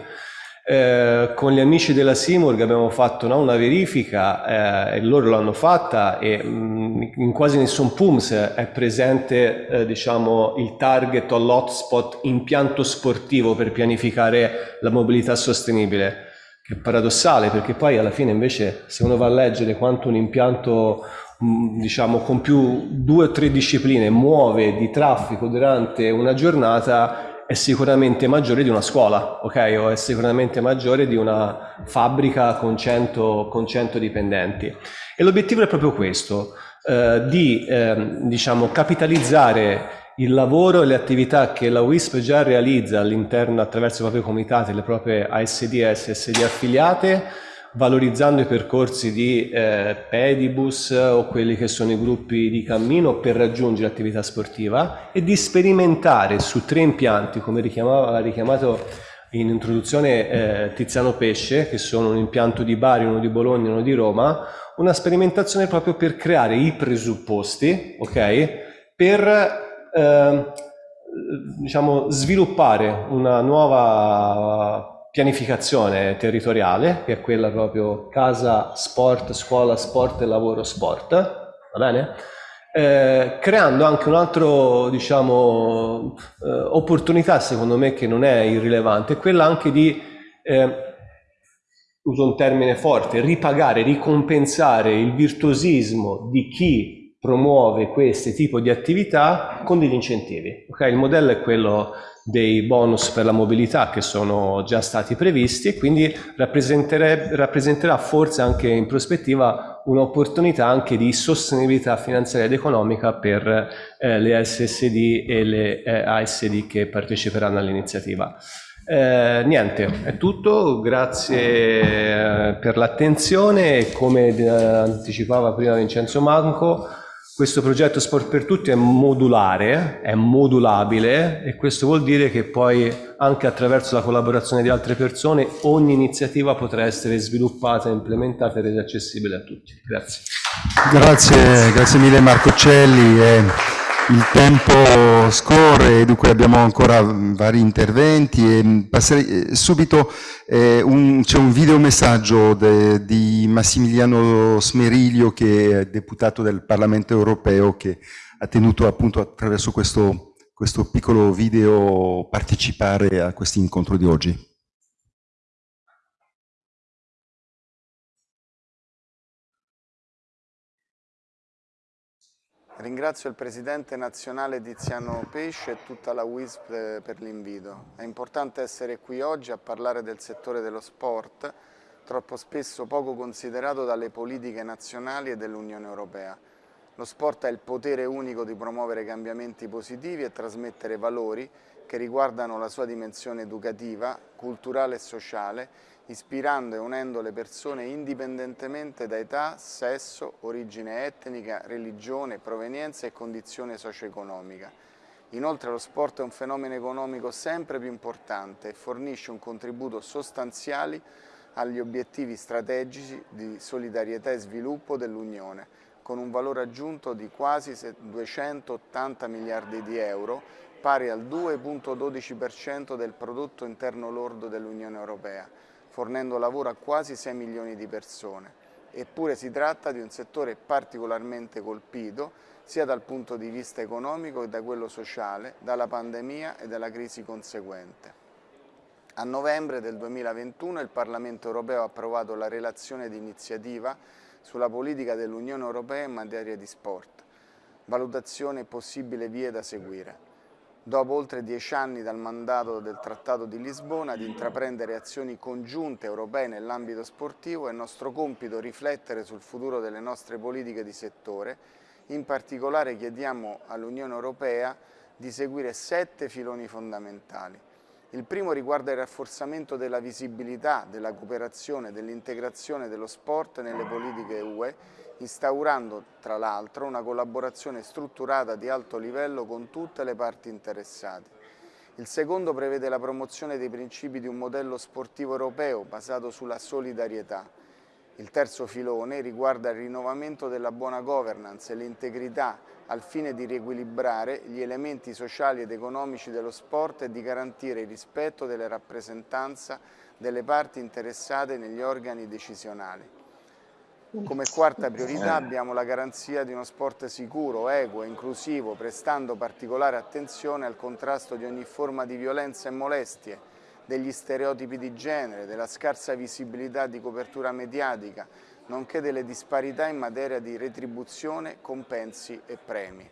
Eh, con gli amici della Simurg abbiamo fatto no, una verifica eh, e loro l'hanno fatta e mh, mm, in quasi nessun PUMS è presente eh, diciamo, il target o l'hotspot impianto sportivo per pianificare la mobilità sostenibile è paradossale perché poi alla fine invece se uno va a leggere quanto un impianto mm, diciamo con più due o tre discipline muove di traffico durante una giornata è sicuramente maggiore di una scuola, ok? O è sicuramente maggiore di una fabbrica con 100, con 100 dipendenti. E l'obiettivo è proprio questo, eh, di eh, diciamo, capitalizzare il lavoro e le attività che la WISP già realizza all'interno attraverso i propri comitati, le proprie ASD e SSD affiliate, valorizzando i percorsi di eh, pedibus o quelli che sono i gruppi di cammino per raggiungere l'attività sportiva e di sperimentare su tre impianti, come ha richiamato in introduzione eh, Tiziano Pesce, che sono un impianto di Bari, uno di Bologna e uno di Roma, una sperimentazione proprio per creare i presupposti, ok? Per eh, diciamo, sviluppare una nuova pianificazione territoriale, che è quella proprio casa, sport, scuola, sport e lavoro, sport, va bene? Eh, creando anche un altro, diciamo, eh, opportunità secondo me che non è irrilevante, quella anche di, eh, uso un termine forte, ripagare, ricompensare il virtuosismo di chi promuove questo tipo di attività con degli incentivi. Okay? Il modello è quello dei bonus per la mobilità che sono già stati previsti e quindi rappresenterà forse anche in prospettiva un'opportunità anche di sostenibilità finanziaria ed economica per eh, le SSD e le eh, ASD che parteciperanno all'iniziativa. Eh, niente, è tutto, grazie eh, per l'attenzione come eh, anticipava prima Vincenzo Manco, questo progetto Sport per Tutti è modulare, è modulabile e questo vuol dire che poi anche attraverso la collaborazione di altre persone ogni iniziativa potrà essere sviluppata, implementata e resa accessibile a tutti. Grazie. Grazie, grazie mille Marco Celli. Eh, il tempo scorre, dunque abbiamo ancora vari interventi e passerei eh, subito, eh, c'è un videomessaggio de, di Massimiliano Smeriglio che è deputato del Parlamento europeo che ha tenuto appunto attraverso questo, questo piccolo video partecipare a questo incontro di oggi. Ringrazio il Presidente nazionale Tiziano Pesce e tutta la WISP eh, per l'invito. È importante essere qui oggi a parlare del settore dello sport, troppo spesso poco considerato dalle politiche nazionali e dell'Unione Europea. Lo sport ha il potere unico di promuovere cambiamenti positivi e trasmettere valori che riguardano la sua dimensione educativa, culturale e sociale ispirando e unendo le persone indipendentemente da età, sesso, origine etnica, religione, provenienza e condizione socio-economica. Inoltre lo sport è un fenomeno economico sempre più importante e fornisce un contributo sostanziale agli obiettivi strategici di solidarietà e sviluppo dell'Unione, con un valore aggiunto di quasi 280 miliardi di euro, pari al 2,12% del prodotto interno lordo dell'Unione Europea fornendo lavoro a quasi 6 milioni di persone. Eppure si tratta di un settore particolarmente colpito sia dal punto di vista economico che da quello sociale, dalla pandemia e dalla crisi conseguente. A novembre del 2021 il Parlamento europeo ha approvato la relazione di iniziativa sulla politica dell'Unione Europea in materia di sport, valutazione e possibili vie da seguire dopo oltre dieci anni dal mandato del Trattato di Lisbona, di intraprendere azioni congiunte europee nell'ambito sportivo è nostro compito riflettere sul futuro delle nostre politiche di settore. In particolare chiediamo all'Unione Europea di seguire sette filoni fondamentali. Il primo riguarda il rafforzamento della visibilità, della cooperazione, dell'integrazione dello sport nelle politiche UE instaurando tra l'altro una collaborazione strutturata di alto livello con tutte le parti interessate. Il secondo prevede la promozione dei principi di un modello sportivo europeo basato sulla solidarietà. Il terzo filone riguarda il rinnovamento della buona governance e l'integrità al fine di riequilibrare gli elementi sociali ed economici dello sport e di garantire il rispetto delle rappresentanze delle parti interessate negli organi decisionali. Come quarta priorità abbiamo la garanzia di uno sport sicuro, equo e inclusivo, prestando particolare attenzione al contrasto di ogni forma di violenza e molestie, degli stereotipi di genere, della scarsa visibilità di copertura mediatica, nonché delle disparità in materia di retribuzione, compensi e premi.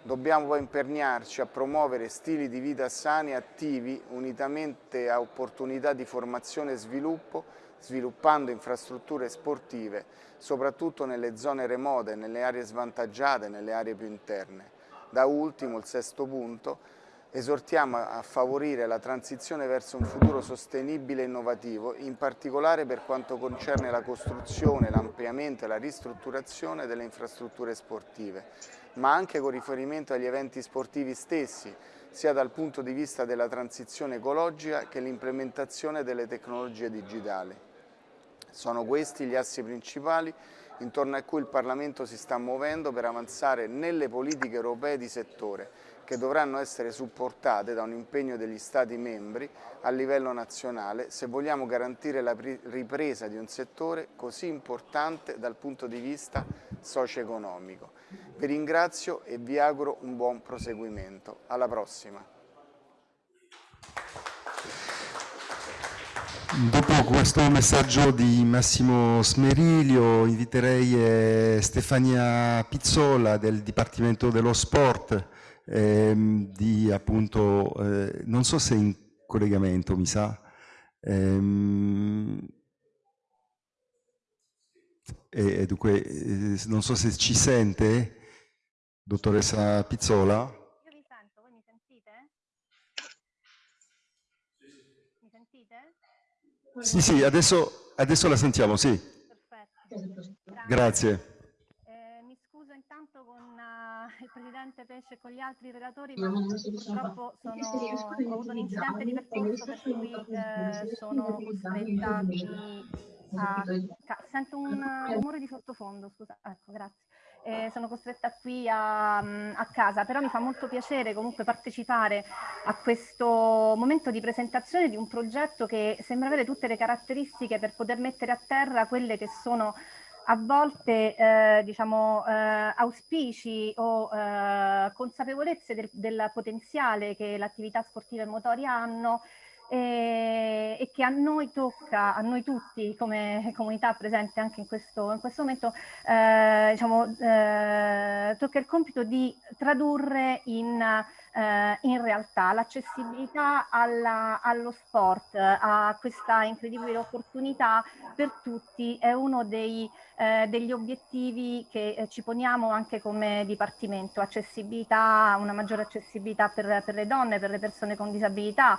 Dobbiamo poi imperniarci a promuovere stili di vita sani e attivi unitamente a opportunità di formazione e sviluppo sviluppando infrastrutture sportive soprattutto nelle zone remote, nelle aree svantaggiate, nelle aree più interne. Da ultimo, il sesto punto, esortiamo a favorire la transizione verso un futuro sostenibile e innovativo, in particolare per quanto concerne la costruzione, l'ampliamento e la ristrutturazione delle infrastrutture sportive, ma anche con riferimento agli eventi sportivi stessi, sia dal punto di vista della transizione ecologica che l'implementazione delle tecnologie digitali. Sono questi gli assi principali intorno a cui il Parlamento si sta muovendo per avanzare nelle politiche europee di settore, che dovranno essere supportate da un impegno degli Stati membri a livello nazionale se vogliamo garantire la ripresa di un settore così importante dal punto di vista socio-economico. Vi ringrazio e vi auguro un buon proseguimento. Alla prossima. Dopo questo messaggio di Massimo Smeriglio inviterei eh, Stefania Pizzola del Dipartimento dello Sport, ehm, di appunto, eh, non so se in collegamento mi sa, ehm, e, dunque eh, non so se ci sente, dottoressa Pizzola. Sì, sì, adesso, adesso la sentiamo, sì. Perfetto. Grazie. Eh, mi scuso intanto con Presidente Pesce e con gli altri relatori, ma purtroppo sono, ho avuto un incidente di percorso per cui eh, sono costretta qui a... Sento un rumore di sottofondo, scusa, ecco, grazie. Eh, sono costretta qui a, a, casa, però mi fa molto piacere comunque partecipare a questo momento di presentazione di un progetto che sembra avere tutte le caratteristiche per poter mettere a terra quelle che sono a volte eh, diciamo, eh, auspici o eh, consapevolezze del, del, potenziale che l'attività sportiva e motoria hanno e, e, che a noi tocca, a noi tutti come comunità presente anche in questo, in questo momento, eh, diciamo, eh, tocca il compito di tradurre in eh, in realtà l'accessibilità allo sport, a questa incredibile opportunità per tutti è uno dei, eh, degli obiettivi che eh, ci poniamo anche come Dipartimento, accessibilità, una maggiore accessibilità per, per le donne, per le persone con disabilità.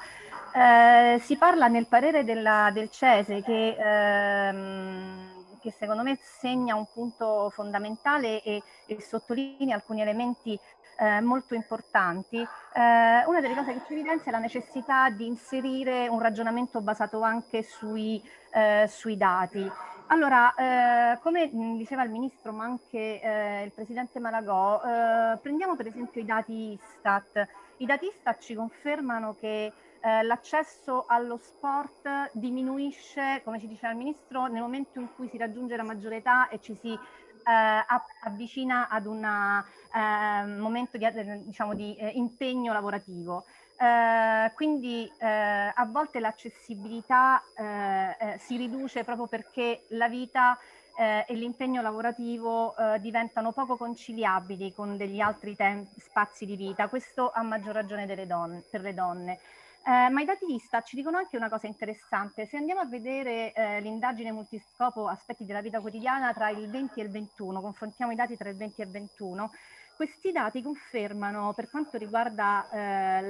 Eh, si parla nel parere della, del CESE che ehm, che secondo me segna un punto fondamentale e, e sottolinea alcuni elementi eh, molto importanti. Eh, una delle cose che ci evidenzia è la necessità di inserire un ragionamento basato anche sui, eh, sui dati. Allora, eh, come diceva il Ministro, ma anche eh, il Presidente Malagò, eh, prendiamo per esempio i dati Istat. I dati Istat ci confermano che l'accesso allo sport diminuisce, come ci diceva il Ministro, nel momento in cui si raggiunge la maggiore età e ci si eh, avvicina ad un eh, momento di, eh, diciamo, di eh, impegno lavorativo. Eh, quindi eh, a volte l'accessibilità si riduce proprio perché la vita e l'impegno lavorativo diventano poco conciliabili con degli altri spazi di vita, questo a maggior ragione donne, per le donne. Eh, ma i dati Istat ci dicono anche una cosa interessante. Se andiamo a vedere eh, l'indagine multiscopo aspetti della vita quotidiana tra il 20 e il 21, confrontiamo i dati tra il 20 e il 21, questi dati confermano per quanto riguarda eh,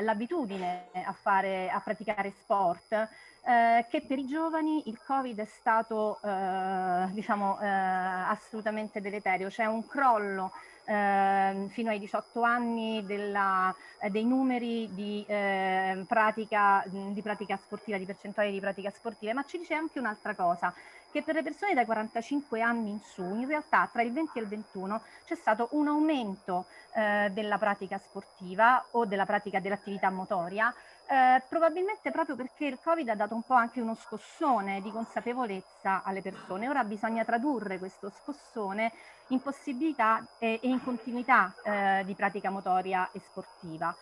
l'abitudine la, eh, a, a praticare sport, eh, che per i giovani il Covid è stato eh, diciamo, eh, assolutamente deleterio. C'è un crollo eh, fino ai 18 anni della, eh, dei numeri di, eh, pratica, di pratica sportiva, di percentuali di pratica sportiva, ma ci dice anche un'altra cosa, che per le persone dai 45 anni in su, in realtà tra il 20 e il 21 c'è stato un aumento eh, della pratica sportiva o della pratica dell'attività motoria, eh, probabilmente proprio perché il Covid ha dato un po' anche uno scossone di consapevolezza alle persone. Ora bisogna tradurre questo scossone in possibilità e, e in continuità eh, di pratica motoria e sportiva.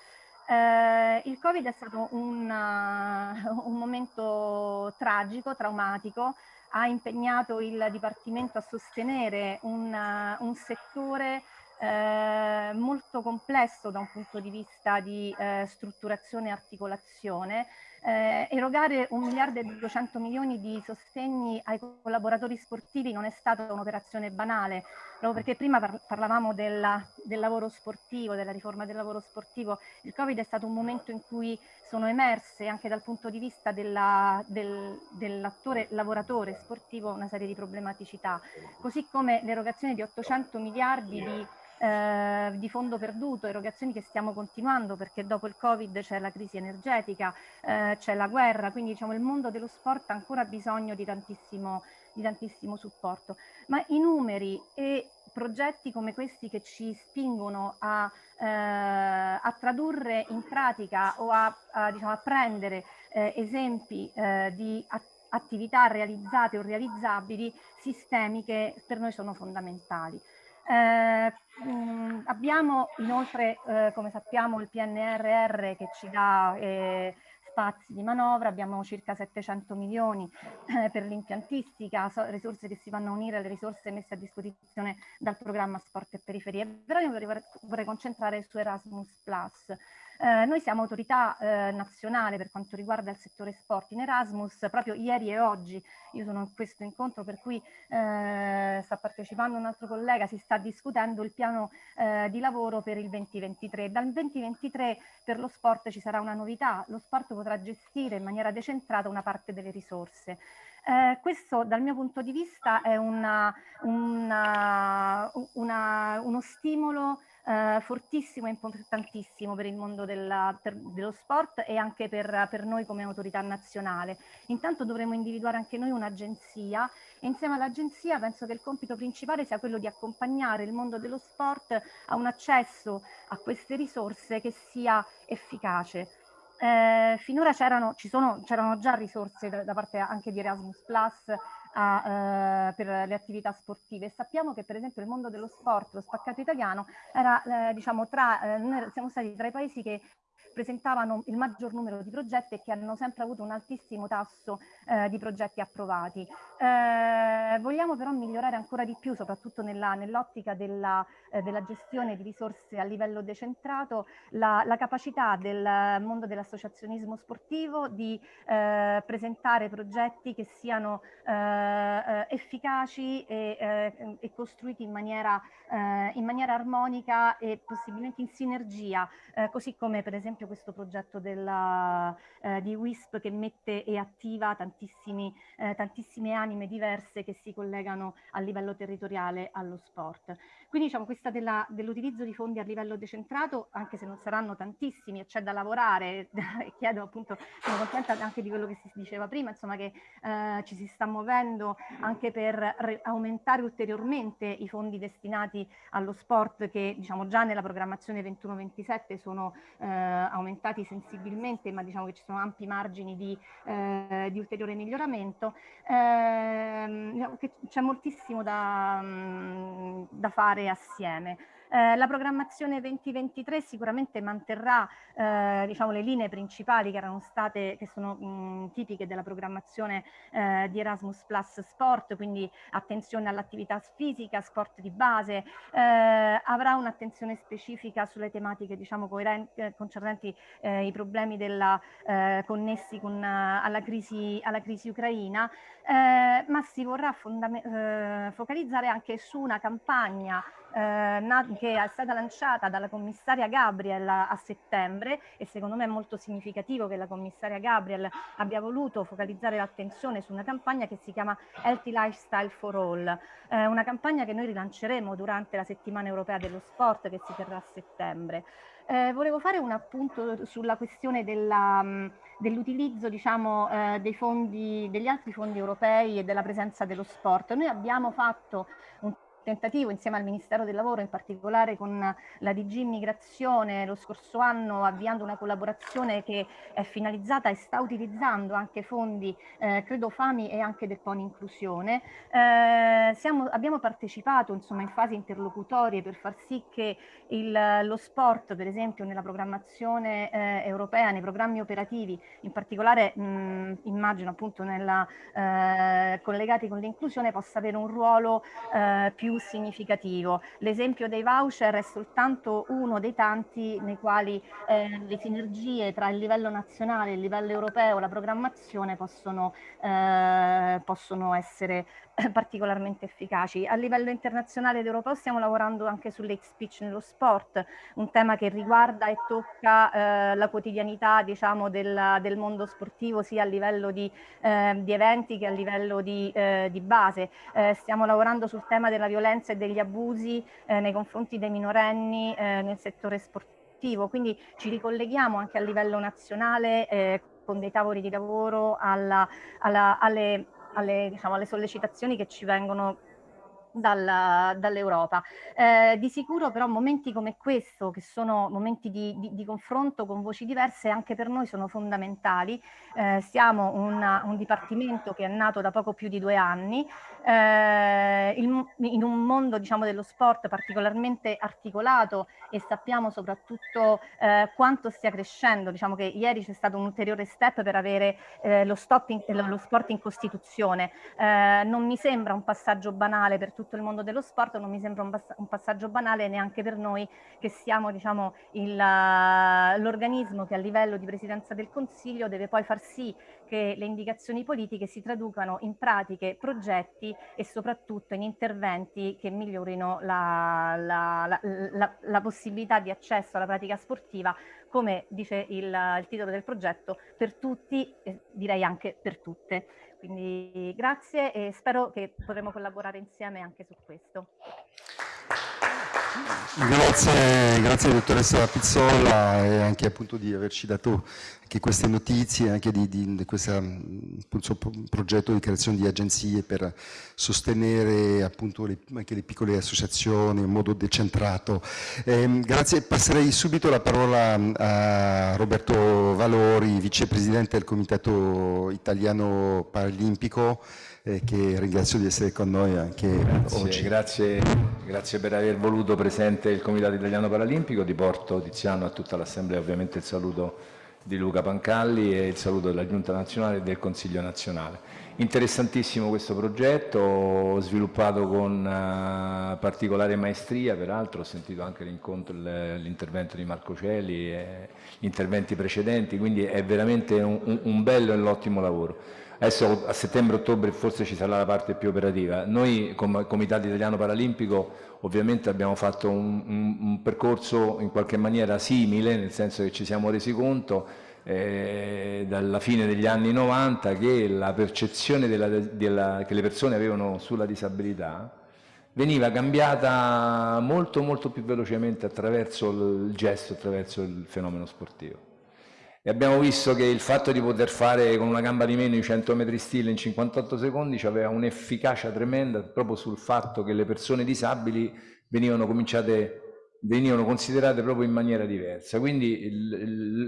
Eh, il Covid è stato un, uh, un momento tragico, traumatico, ha impegnato il Dipartimento a sostenere un, uh, un settore eh, molto complesso da un punto di vista di eh, strutturazione e articolazione, eh, erogare un miliardo e 200 milioni di sostegni ai collaboratori sportivi non è stata un'operazione banale, proprio perché prima par parlavamo della, del lavoro sportivo, della riforma del lavoro sportivo, il Covid è stato un momento in cui sono emerse anche dal punto di vista dell'attore del, lavoratore sportivo una serie di problematicità, così come l'erogazione di 800 miliardi di eh, di fondo perduto, erogazioni che stiamo continuando perché dopo il Covid c'è la crisi energetica, eh, c'è la guerra, quindi diciamo il mondo dello sport ha ancora bisogno di tantissimo, di tantissimo supporto. Ma i numeri e progetti come questi che ci spingono a, eh, a tradurre in pratica o a, a, diciamo, a prendere eh, esempi eh, di attività realizzate o realizzabili sistemiche per noi sono fondamentali. Eh, mh, abbiamo inoltre, eh, come sappiamo, il PNRR che ci dà eh, spazi di manovra, abbiamo circa 700 milioni eh, per l'impiantistica, so, risorse che si vanno a unire alle risorse messe a disposizione dal programma Sport e Periferie. Però io vorrei, vorrei concentrare su Erasmus+. Eh, noi siamo autorità eh, nazionale per quanto riguarda il settore sport in Erasmus, proprio ieri e oggi io sono in questo incontro per cui eh, sta partecipando un altro collega, si sta discutendo il piano eh, di lavoro per il 2023. Dal 2023 per lo sport ci sarà una novità, lo sport potrà gestire in maniera decentrata una parte delle risorse. Eh, questo dal mio punto di vista è una, una, una, uno stimolo eh, fortissimo e importantissimo per il mondo della, per, dello sport e anche per, per noi come autorità nazionale. Intanto dovremo individuare anche noi un'agenzia e insieme all'agenzia penso che il compito principale sia quello di accompagnare il mondo dello sport a un accesso a queste risorse che sia efficace. Eh, finora c'erano, già risorse da, da, parte anche di Erasmus Plus a, eh, per le attività sportive. Sappiamo che per esempio il mondo dello sport, lo spaccato italiano, era, eh, diciamo, tra, eh, siamo stati tra i paesi che presentavano il maggior numero di progetti e che hanno sempre avuto un altissimo tasso eh, di progetti approvati. Eh, vogliamo però migliorare ancora di più, soprattutto nell'ottica nell della, eh, della, gestione di risorse a livello decentrato, la, la capacità del mondo dell'associazionismo sportivo di eh, presentare progetti che siano eh, eh, efficaci e, e, costruiti in maniera, in maniera, armonica e possibilmente in sinergia, così come per esempio questo progetto della, eh, di WISP che mette e attiva eh, tantissime anime diverse che si collegano a livello territoriale allo sport. Quindi diciamo questa dell'utilizzo di fondi a livello decentrato, anche se non saranno tantissimi e c'è da lavorare, e chiedo appunto, sono contenta anche di quello che si diceva prima, insomma che eh, ci si sta muovendo anche per aumentare ulteriormente i fondi destinati allo sport che diciamo già nella programmazione 21-27 sono eh, aumentati sensibilmente, ma diciamo che ci sono ampi margini di, eh, di ulteriore miglioramento. Eh, c'è moltissimo da, mm, da fare assieme. Eh, la programmazione 2023 sicuramente manterrà eh, diciamo, le linee principali che erano state, che sono mh, tipiche della programmazione eh, di Erasmus Plus Sport, quindi attenzione all'attività fisica, sport di base, eh, avrà un'attenzione specifica sulle tematiche diciamo, concernenti eh, i problemi della, connessi con, alla, crisi, alla crisi ucraina, ma si vorrà focalizzare anche su una campagna eh, che è stata lanciata dalla commissaria Gabriel a settembre e secondo me è molto significativo che la commissaria Gabriel abbia voluto focalizzare l'attenzione su una campagna che si chiama Healthy Lifestyle for All, eh, una campagna che noi rilanceremo durante la settimana europea dello sport che si terrà a settembre. Eh, volevo fare un appunto sulla questione mm, dell'utilizzo diciamo, eh, dei fondi, degli altri fondi europei e della presenza dello sport. Noi abbiamo fatto un tentativo insieme al Ministero del Lavoro, in particolare con la DG Immigrazione lo scorso anno avviando una collaborazione che è finalizzata e sta utilizzando anche fondi, eh, credo FAMI e anche del PON Inclusione. Eh, siamo, abbiamo partecipato insomma, in fasi interlocutorie per far sì che il, lo sport, per esempio nella programmazione eh, europea, nei programmi operativi, in particolare mh, immagino appunto nella, eh, collegati con l'inclusione, possa avere un ruolo eh, più significativo. L'esempio dei voucher è soltanto uno dei tanti nei quali eh, le sinergie tra il livello nazionale il livello europeo, la programmazione possono, eh, possono essere particolarmente efficaci. A livello internazionale ed europeo stiamo lavorando anche sull'hate speech nello sport, un tema che riguarda e tocca eh, la quotidianità diciamo, del, del, mondo sportivo sia a livello di, eh, di eventi che a livello di, eh, di base. Eh, stiamo lavorando sul tema della violenza e degli abusi eh, nei confronti dei minorenni eh, nel settore sportivo, quindi ci ricolleghiamo anche a livello nazionale con dei tavoli di lavoro alla, alla, alle alle, diciamo, alle sollecitazioni che ci vengono dall'Europa. Eh, di sicuro però momenti come questo, che sono momenti di, di, di, confronto con voci diverse, anche per noi sono fondamentali. Eh, siamo una, un dipartimento che è nato da poco più di due anni, eh, il, in un mondo diciamo, dello sport particolarmente articolato e sappiamo soprattutto eh, quanto stia crescendo. Diciamo che ieri c'è stato un ulteriore step per avere eh, lo, in, lo, sport in Costituzione. Eh, non mi sembra un passaggio banale per tutti tutto il mondo dello sport, non mi sembra un, un passaggio banale neanche per noi che siamo diciamo, l'organismo che a livello di Presidenza del Consiglio deve poi far sì che le indicazioni politiche si traducano in pratiche, progetti e soprattutto in interventi che migliorino la, la, la, la possibilità di accesso alla pratica sportiva, come dice il, il titolo del progetto, per tutti, eh, direi anche per tutte. Quindi grazie e spero che potremo collaborare insieme anche su questo. Grazie, grazie dottoressa Pizzolla e anche appunto di averci dato anche queste notizie, anche di, di, di questo progetto di creazione di agenzie per sostenere appunto le, anche le piccole associazioni in modo decentrato. Eh, grazie, passerei subito la parola a Roberto Valori, vicepresidente del Comitato Italiano Paralimpico eh, che ringrazio di essere con noi anche grazie, oggi. Grazie, grazie, per aver voluto presente il Comitato Italiano Paralimpico, ti porto Tiziano a tutta l'Assemblea ovviamente il saluto di Luca Pancalli e il saluto della Giunta Nazionale e del Consiglio Nazionale. Interessantissimo questo progetto, sviluppato con uh, particolare maestria, peraltro ho sentito anche l'intervento di Marco Celi e gli interventi precedenti, quindi è veramente un, un bello e un ottimo lavoro. Adesso a settembre-ottobre forse ci sarà la parte più operativa. Noi come Comitato Italiano Paralimpico ovviamente abbiamo fatto un, un, un percorso in qualche maniera simile, nel senso che ci siamo resi conto eh, dalla fine degli anni 90 che la percezione della, della, che le persone avevano sulla disabilità veniva cambiata molto molto più velocemente attraverso il gesto, attraverso il fenomeno sportivo. E abbiamo visto che il fatto di poter fare con una gamba di meno i 100 metri stile in 58 secondi aveva un'efficacia tremenda proprio sul fatto che le persone disabili venivano cominciate venivano considerate proprio in maniera diversa. Quindi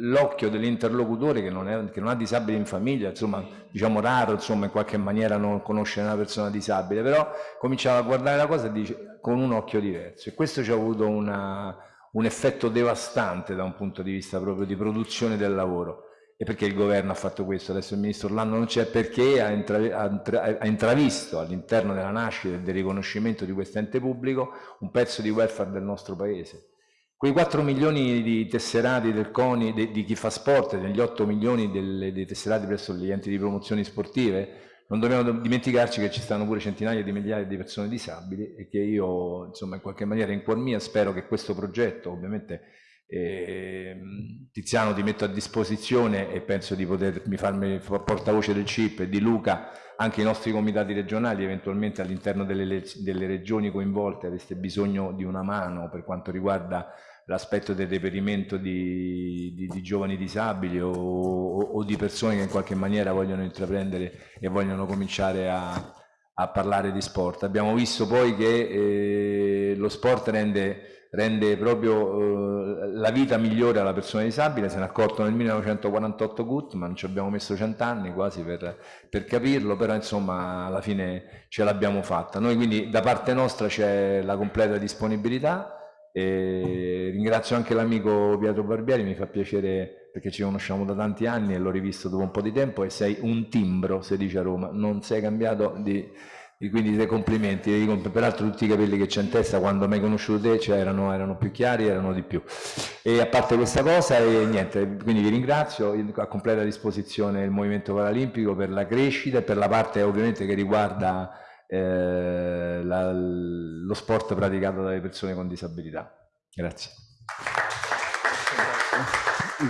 l'occhio dell'interlocutore che, che, non ha disabili in famiglia, insomma, diciamo raro, insomma, in qualche maniera non conoscere una persona disabile, però cominciava a guardare la cosa dice, con un occhio diverso. E questo ci ha avuto una, un effetto devastante da un punto di vista proprio di produzione del lavoro. E perché il governo ha fatto questo? Adesso il ministro Orlando non c'è perché ha, intra ha, ha intravisto all'interno della nascita e del riconoscimento di questo ente pubblico un pezzo di welfare del nostro paese. Quei 4 milioni di tesserati del CONI, di, chi fa sport, degli 8 milioni dei tesserati presso gli enti di promozioni sportive, non dobbiamo dimenticarci che ci stanno pure centinaia di migliaia di persone disabili e che io, insomma, in qualche maniera in cuor mia spero che questo progetto, ovviamente eh, Tiziano ti metto a disposizione e penso di potermi farmi portavoce del CIP e di Luca, anche i nostri comitati regionali, eventualmente all'interno delle, delle regioni coinvolte aveste bisogno di una mano per quanto riguarda l'aspetto del reperimento di, di, di giovani disabili o, o, o, di persone che in qualche maniera vogliono intraprendere e vogliono cominciare a, a parlare di sport. Abbiamo visto poi che eh, lo sport rende, rende proprio eh, la vita migliore alla persona disabile, se ne è accorto nel 1948 Gutman, ci abbiamo messo cent'anni quasi per, per capirlo, però insomma alla fine ce l'abbiamo fatta. Noi quindi da parte nostra c'è la completa disponibilità, e ringrazio anche l'amico Pietro Barbieri, mi fa piacere perché ci conosciamo da tanti anni e l'ho rivisto dopo un po' di tempo e sei un timbro, si dice a Roma, non sei cambiato di, di quindi dei complimenti, peraltro tutti i capelli che c'è in testa quando mi hai conosciuto te cioè erano, erano, più chiari, erano di più. E a parte questa cosa, e niente, quindi vi ringrazio, a completa disposizione il Movimento Paralimpico per la crescita e per la parte ovviamente che riguarda eh, la, lo sport praticato dalle persone con disabilità. Grazie.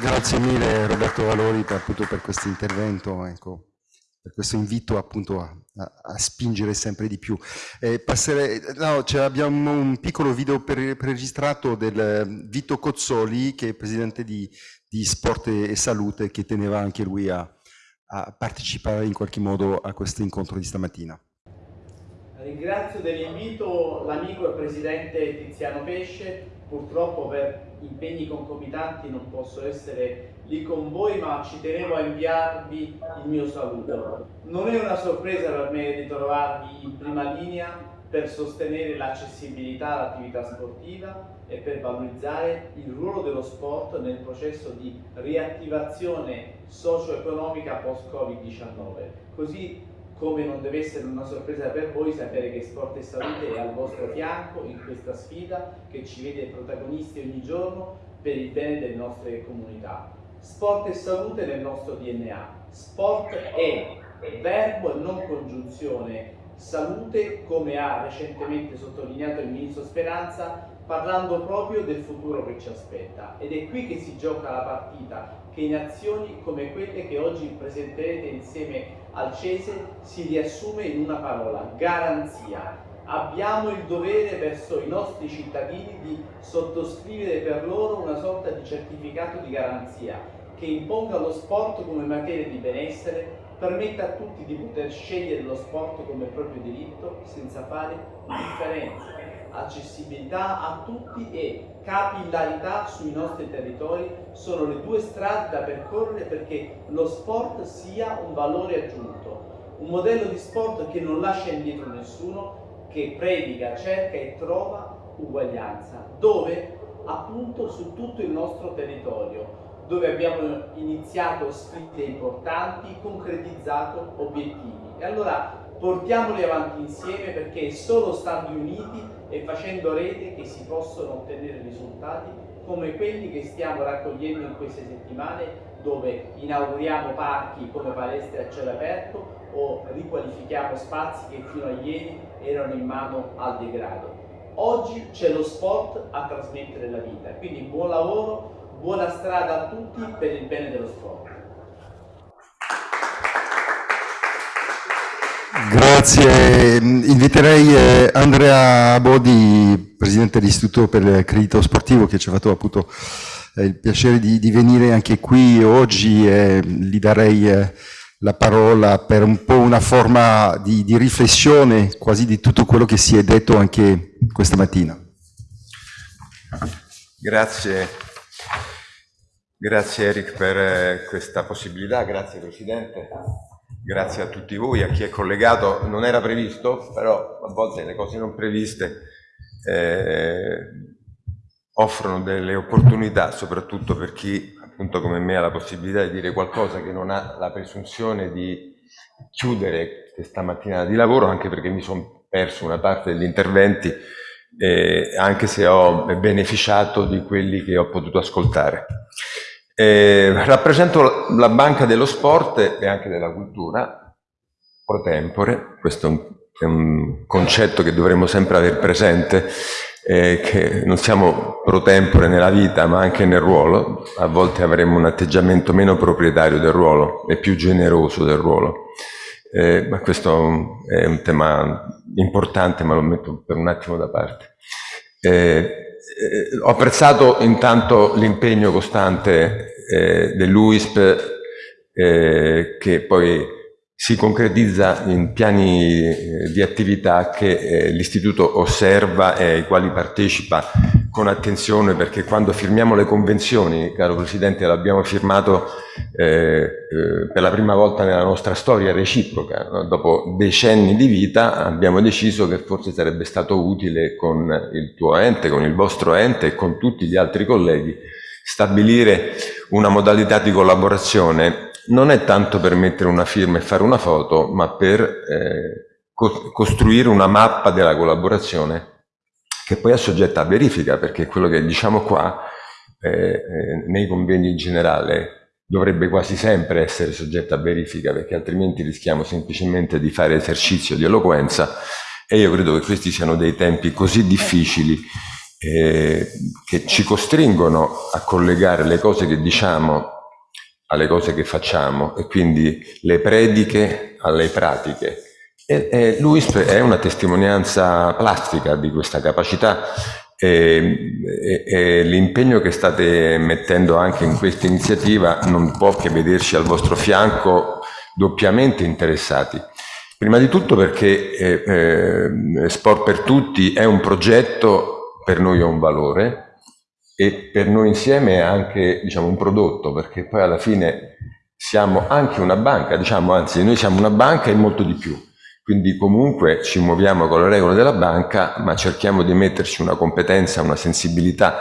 Grazie mille Roberto Valori per, appunto, per questo intervento, ecco, per questo invito appunto a, a, a spingere sempre di più. Eh, passerei, no, abbiamo un piccolo video preregistrato del Vito Cozzoli che è presidente di, di Sport e Salute che teneva anche lui a, a partecipare in qualche modo a questo incontro di stamattina. Ringrazio dell'invito l'amico e presidente Tiziano Pesce, purtroppo per impegni concomitanti non posso essere lì con voi ma ci tenevo a inviarvi il mio saluto. Non è una sorpresa per me di trovarvi in prima linea per sostenere l'accessibilità all'attività sportiva e per valorizzare il ruolo dello sport nel processo di riattivazione socio-economica post-Covid-19. Così come non deve essere una sorpresa per voi sapere che Sport e Salute è al vostro fianco in questa sfida che ci vede protagonisti ogni giorno per il bene delle nostre comunità. Sport e salute nel nostro DNA. Sport è verbo e non congiunzione. Salute, come ha recentemente sottolineato il Ministro Speranza, parlando proprio del futuro che ci aspetta. Ed è qui che si gioca la partita, che in azioni come quelle che oggi presenterete insieme al Cese si riassume in una parola, garanzia. Abbiamo il dovere verso i nostri cittadini di sottoscrivere per loro una sorta di certificato di garanzia che imponga lo sport come materia di benessere, permetta a tutti di poter scegliere lo sport come proprio diritto senza fare differenze accessibilità a tutti e capillarità sui nostri territori sono le due strade da percorrere perché lo sport sia un valore aggiunto, un modello di sport che non lascia indietro nessuno, che predica, cerca e trova uguaglianza, dove appunto su tutto il nostro territorio, dove abbiamo iniziato sfide importanti, concretizzato obiettivi. E allora portiamoli avanti insieme perché solo stando uniti e facendo rete che si possono ottenere risultati come quelli che stiamo raccogliendo in queste settimane dove inauguriamo parchi come palestre a cielo aperto o riqualifichiamo spazi che fino a ieri erano in mano al degrado. Oggi c'è lo sport a trasmettere la vita, quindi buon lavoro, buona strada a tutti per il bene dello sport. Grazie, inviterei eh, Andrea Bodi, Presidente dell'Istituto per il Credito Sportivo, che ci ha fatto appunto eh, il piacere di, di, venire anche qui oggi e gli darei eh, la parola per un po' una forma di, di riflessione quasi di tutto quello che si è detto anche questa mattina. Grazie, grazie Eric per questa possibilità, grazie Presidente. Grazie a tutti voi, a chi è collegato. Non era previsto, però a volte le cose non previste eh, offrono delle opportunità, soprattutto per chi appunto come me ha la possibilità di dire qualcosa che non ha la presunzione di chiudere questa mattinata di lavoro, anche perché mi sono perso una parte degli interventi, eh, anche se ho beneficiato di quelli che ho potuto ascoltare. Eh, rappresento la Banca dello Sport e anche della Cultura, pro tempore, questo è un, è un concetto che dovremmo sempre avere presente, eh, che non siamo pro tempore nella vita ma anche nel ruolo, a volte avremo un atteggiamento meno proprietario del ruolo e più generoso del ruolo. Eh, ma questo è un tema importante ma lo metto per un attimo da parte. Eh, eh, ho apprezzato intanto l'impegno costante eh, dell'UISP eh, che poi si concretizza in piani eh, di attività che eh, l'istituto osserva e ai quali partecipa con attenzione perché quando firmiamo le convenzioni, caro Presidente, l'abbiamo firmato eh, eh, per la prima volta nella nostra storia reciproca, dopo decenni di vita abbiamo deciso che forse sarebbe stato utile con il tuo ente, con il vostro ente e con tutti gli altri colleghi stabilire una modalità di collaborazione non è tanto per mettere una firma e fare una foto, ma per eh, co costruire una mappa della collaborazione che poi è soggetta a verifica, perché quello che diciamo qua eh, eh, nei convegni in generale dovrebbe quasi sempre essere soggetta a verifica, perché altrimenti rischiamo semplicemente di fare esercizio di eloquenza e io credo che questi siano dei tempi così difficili eh, che ci costringono a collegare le cose che diciamo alle cose che facciamo e quindi le prediche alle pratiche. E, e l'UISP è una testimonianza plastica di questa capacità e, e, e l'impegno che state mettendo anche in questa iniziativa non può che vederci al vostro fianco doppiamente interessati. Prima di tutto perché eh, eh, Sport per Tutti è un progetto, per noi è un valore, e per noi insieme è anche diciamo, un prodotto, perché poi alla fine siamo anche una banca, diciamo, anzi noi siamo una banca e molto di più. Quindi comunque ci muoviamo con le regole della banca, ma cerchiamo di metterci una competenza, una sensibilità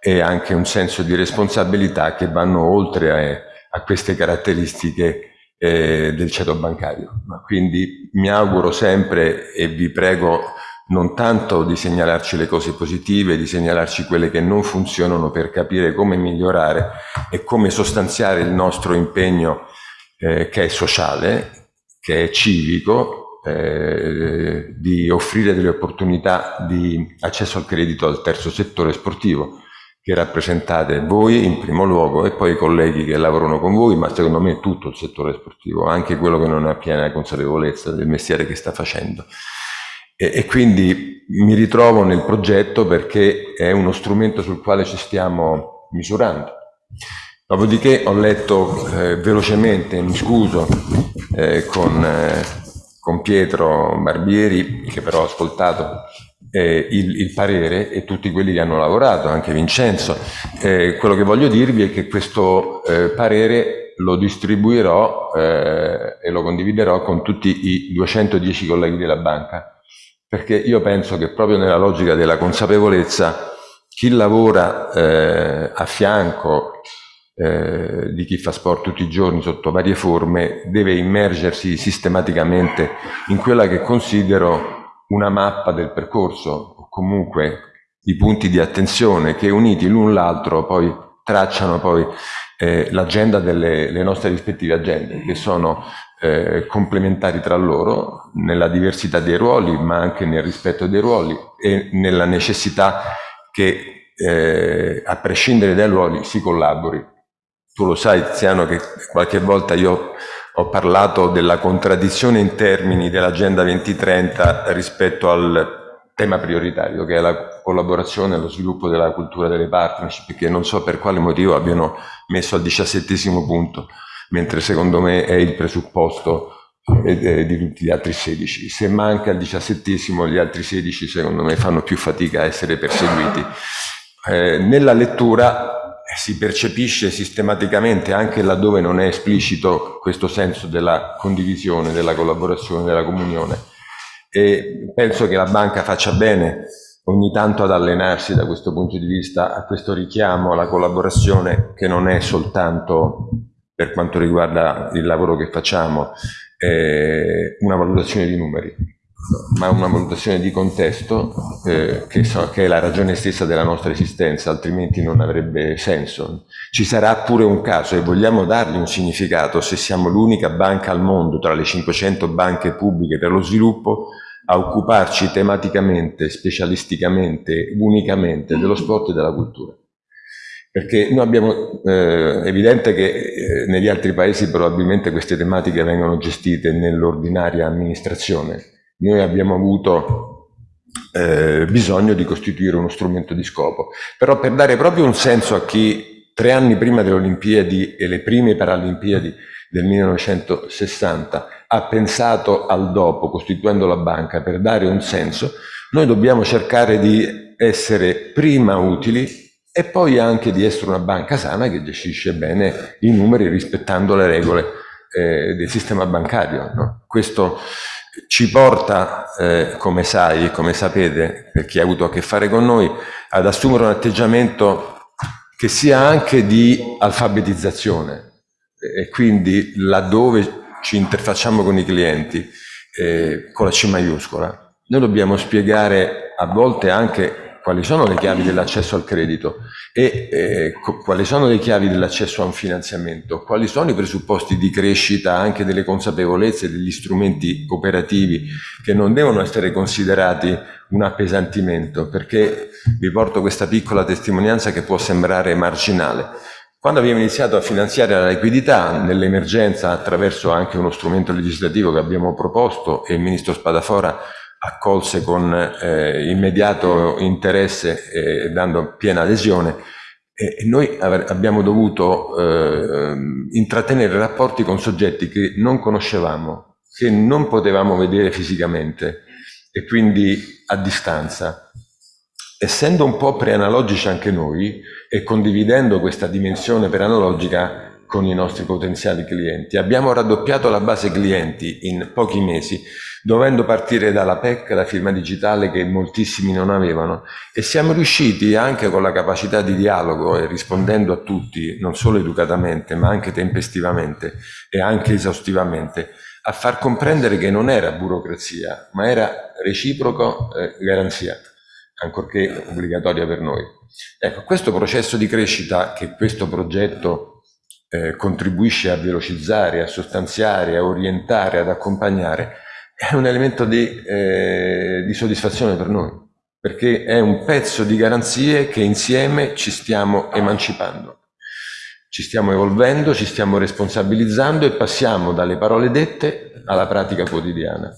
e anche un senso di responsabilità che vanno oltre a, a queste caratteristiche eh, del ceto bancario. Quindi mi auguro sempre e vi prego non tanto di segnalarci le cose positive, di segnalarci quelle che non funzionano per capire come migliorare e come sostanziare il nostro impegno eh, che è sociale, che è civico, eh, di offrire delle opportunità di accesso al credito al terzo settore sportivo che rappresentate voi in primo luogo e poi i colleghi che lavorano con voi, ma secondo me tutto il settore sportivo, anche quello che non ha piena consapevolezza del mestiere che sta facendo. E, e quindi mi ritrovo nel progetto perché è uno strumento sul quale ci stiamo misurando. Dopodiché ho letto eh, velocemente, mi scuso, eh, con, eh, con, Pietro Barbieri, che però ho ascoltato eh, il, il, parere e tutti quelli che hanno lavorato, anche Vincenzo. Eh, quello che voglio dirvi è che questo eh, parere lo distribuirò e lo condividerò con tutti i 210 colleghi della banca perché io penso che proprio nella logica della consapevolezza chi lavora eh, a fianco eh, di chi fa sport tutti i giorni sotto varie forme deve immergersi sistematicamente in quella che considero una mappa del percorso o comunque i punti di attenzione che uniti l'un l'altro poi tracciano poi eh, l'agenda delle nostre rispettive agende che sono eh, complementari tra loro nella diversità dei ruoli, ma anche nel rispetto dei ruoli e nella necessità che eh, a prescindere dai ruoli si collabori. Tu lo sai Tiziano che qualche volta io ho parlato della contraddizione in termini dell'Agenda 2030 rispetto al tema prioritario che è la collaborazione e lo sviluppo della cultura delle partnership che non so per quale motivo abbiano messo al diciassettesimo punto mentre secondo me è il presupposto eh, di tutti gli altri 16. Se manca il diciassettesimo, gli altri 16 secondo me fanno più fatica a essere perseguiti. Eh, nella lettura eh, si percepisce sistematicamente, anche laddove non è esplicito, questo senso della condivisione, della collaborazione, della comunione. E penso che la banca faccia bene ogni tanto ad allenarsi da questo punto di vista a questo richiamo alla collaborazione che non è soltanto per quanto riguarda il lavoro che facciamo eh, una valutazione di numeri, ma una valutazione di contesto eh, che, so, che, è la ragione stessa della nostra esistenza, altrimenti non avrebbe senso. Ci sarà pure un caso e vogliamo dargli un significato se siamo l'unica banca al mondo tra le 500 banche pubbliche per lo sviluppo a occuparci tematicamente, specialisticamente, unicamente dello sport e della cultura perché noi abbiamo, eh, evidente che eh, negli altri paesi probabilmente queste tematiche vengono gestite nell'ordinaria amministrazione. Noi abbiamo avuto eh, bisogno di costituire uno strumento di scopo, però per dare proprio un senso a chi tre anni prima delle Olimpiadi e le prime Paralimpiadi del 1960 ha pensato al dopo costituendo la banca per dare un senso, noi dobbiamo cercare di essere prima utili e poi anche di essere una banca sana che gestisce bene i numeri rispettando le regole eh, del sistema bancario. No? Questo ci porta, eh, come sai e come sapete, per chi ha avuto a che fare con noi, ad assumere un atteggiamento che sia anche di alfabetizzazione e quindi laddove ci interfacciamo con i clienti eh, con la C maiuscola, noi dobbiamo spiegare a volte anche quali sono le chiavi dell'accesso al credito e eh, quali sono le chiavi dell'accesso a un finanziamento, quali sono i presupposti di crescita anche delle consapevolezze degli strumenti operativi che non devono essere considerati un appesantimento, perché vi porto questa piccola testimonianza che può sembrare marginale. Quando abbiamo iniziato a finanziare la liquidità nell'emergenza attraverso anche uno strumento legislativo che abbiamo proposto e il Ministro Spadafora accolse con eh, immediato interesse e dando piena adesione e noi abbiamo dovuto eh, intrattenere rapporti con soggetti che non conoscevamo, che non potevamo vedere fisicamente e quindi a distanza. Essendo un po' preanalogici anche noi e condividendo questa dimensione preanalogica con i nostri potenziali clienti, abbiamo raddoppiato la base clienti in pochi mesi dovendo partire dalla PEC, la firma digitale che moltissimi non avevano e siamo riusciti anche con la capacità di dialogo e rispondendo a tutti, non solo educatamente ma anche tempestivamente e anche esaustivamente, a far comprendere che non era burocrazia ma era reciproco eh, garanzia, ancorché obbligatoria per noi. Ecco, questo processo di crescita che questo progetto eh, contribuisce a velocizzare, a sostanziare, a orientare, ad accompagnare, è un elemento di, eh, di soddisfazione per noi, perché è un pezzo di garanzie che insieme ci stiamo emancipando. Ci stiamo evolvendo, ci stiamo responsabilizzando e passiamo dalle parole dette alla pratica quotidiana.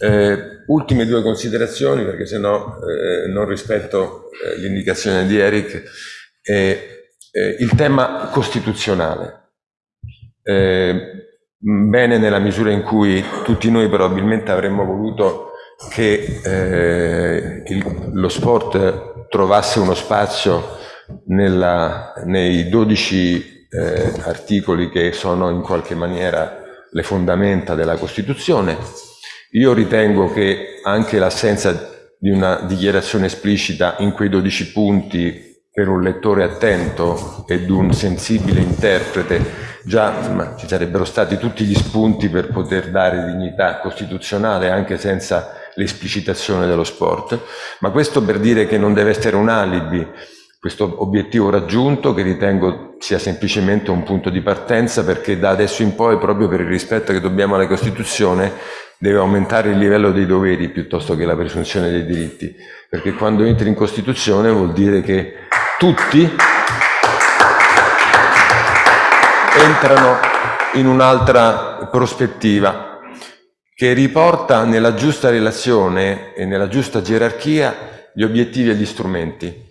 Eh, ultime due considerazioni, perché se no eh, non rispetto eh, l'indicazione di Eric. il tema costituzionale. Bene nella misura in cui tutti noi probabilmente avremmo voluto che eh, il, lo sport trovasse uno spazio nella, nei 12 eh, articoli che sono in qualche maniera le fondamenta della Costituzione. Io ritengo che anche l'assenza di una dichiarazione esplicita in quei 12 punti per un lettore attento ed un sensibile interprete già insomma, ci sarebbero stati tutti gli spunti per poter dare dignità costituzionale anche senza l'esplicitazione dello sport, ma questo per dire che non deve essere un alibi questo obiettivo raggiunto che ritengo sia semplicemente un punto di partenza perché da adesso in poi proprio per il rispetto che dobbiamo alla Costituzione deve aumentare il livello dei doveri piuttosto che la presunzione dei diritti. Perché quando entri in Costituzione vuol dire che tutti entrano in un'altra prospettiva che riporta nella giusta relazione e nella giusta gerarchia gli obiettivi e gli strumenti.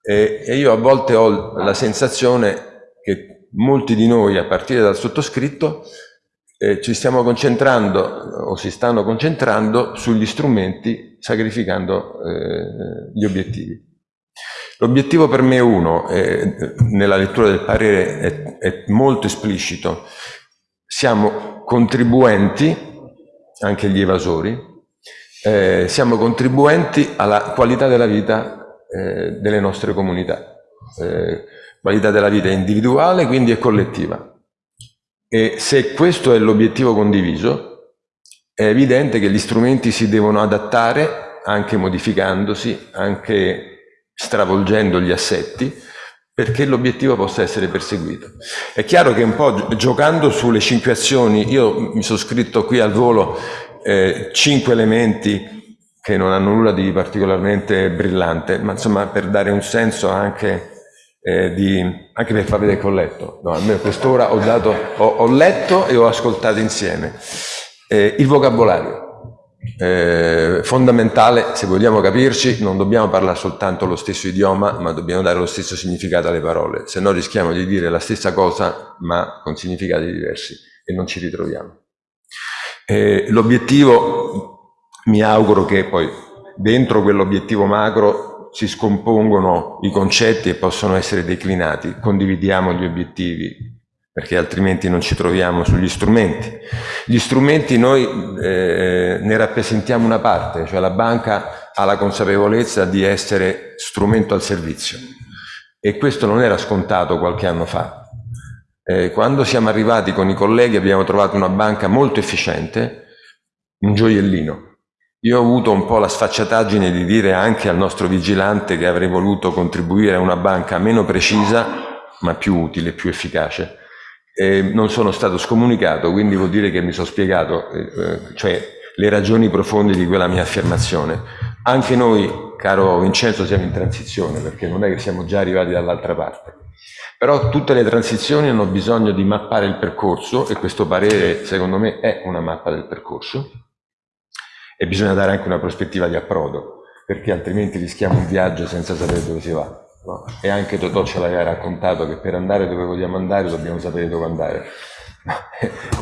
E, e io a volte ho la sensazione che molti di noi, a partire dal sottoscritto, eh, ci stiamo concentrando o si stanno concentrando sugli strumenti sacrificando eh, gli obiettivi. L'obiettivo per me è uno, eh, nella lettura del parere è, è molto esplicito. Siamo contribuenti, anche gli evasori, eh, siamo contribuenti alla qualità della vita eh, delle nostre comunità, eh, qualità della vita individuale quindi è collettiva. E se questo è l'obiettivo condiviso, è evidente che gli strumenti si devono adattare, anche modificandosi, anche stravolgendo gli assetti, perché l'obiettivo possa essere perseguito. È chiaro che un po' giocando sulle cinque azioni, io mi sono scritto qui al volo eh, cinque elementi che non hanno nulla di particolarmente brillante, ma insomma per dare un senso anche, eh, di, anche per far vedere che ho letto. No, almeno quest'ora ho, ho, ho letto e ho ascoltato insieme. Eh, il vocabolario eh, fondamentale, se vogliamo capirci, non dobbiamo parlare soltanto lo stesso idioma, ma dobbiamo dare lo stesso significato alle parole, se no rischiamo di dire la stessa cosa, ma con significati diversi e non ci ritroviamo. Eh, l'obiettivo, mi auguro che poi dentro quell'obiettivo macro si scompongono i concetti e possono essere declinati, condividiamo gli obiettivi, perché altrimenti non ci troviamo sugli strumenti. Gli strumenti noi eh, ne rappresentiamo una parte, cioè la banca ha la consapevolezza di essere strumento al servizio e questo non era scontato qualche anno fa. Eh, quando siamo arrivati con i colleghi abbiamo trovato una banca molto efficiente, un gioiellino. Io ho avuto un po' la sfacciataggine di dire anche al nostro vigilante che avrei voluto contribuire a una banca meno precisa ma più utile, più efficace eh, non sono stato scomunicato, quindi vuol dire che mi sono spiegato eh, eh, cioè, le ragioni profonde di quella mia affermazione. Anche noi, caro Vincenzo, siamo in transizione, perché non è che siamo già arrivati dall'altra parte. Però tutte le transizioni hanno bisogno di mappare il percorso e questo parere, secondo me, è una mappa del percorso e bisogna dare anche una prospettiva di approdo, perché altrimenti rischiamo un viaggio senza sapere dove si va. No? E anche Totò ce l'aveva raccontato che per andare dove vogliamo andare dobbiamo sapere dove andare.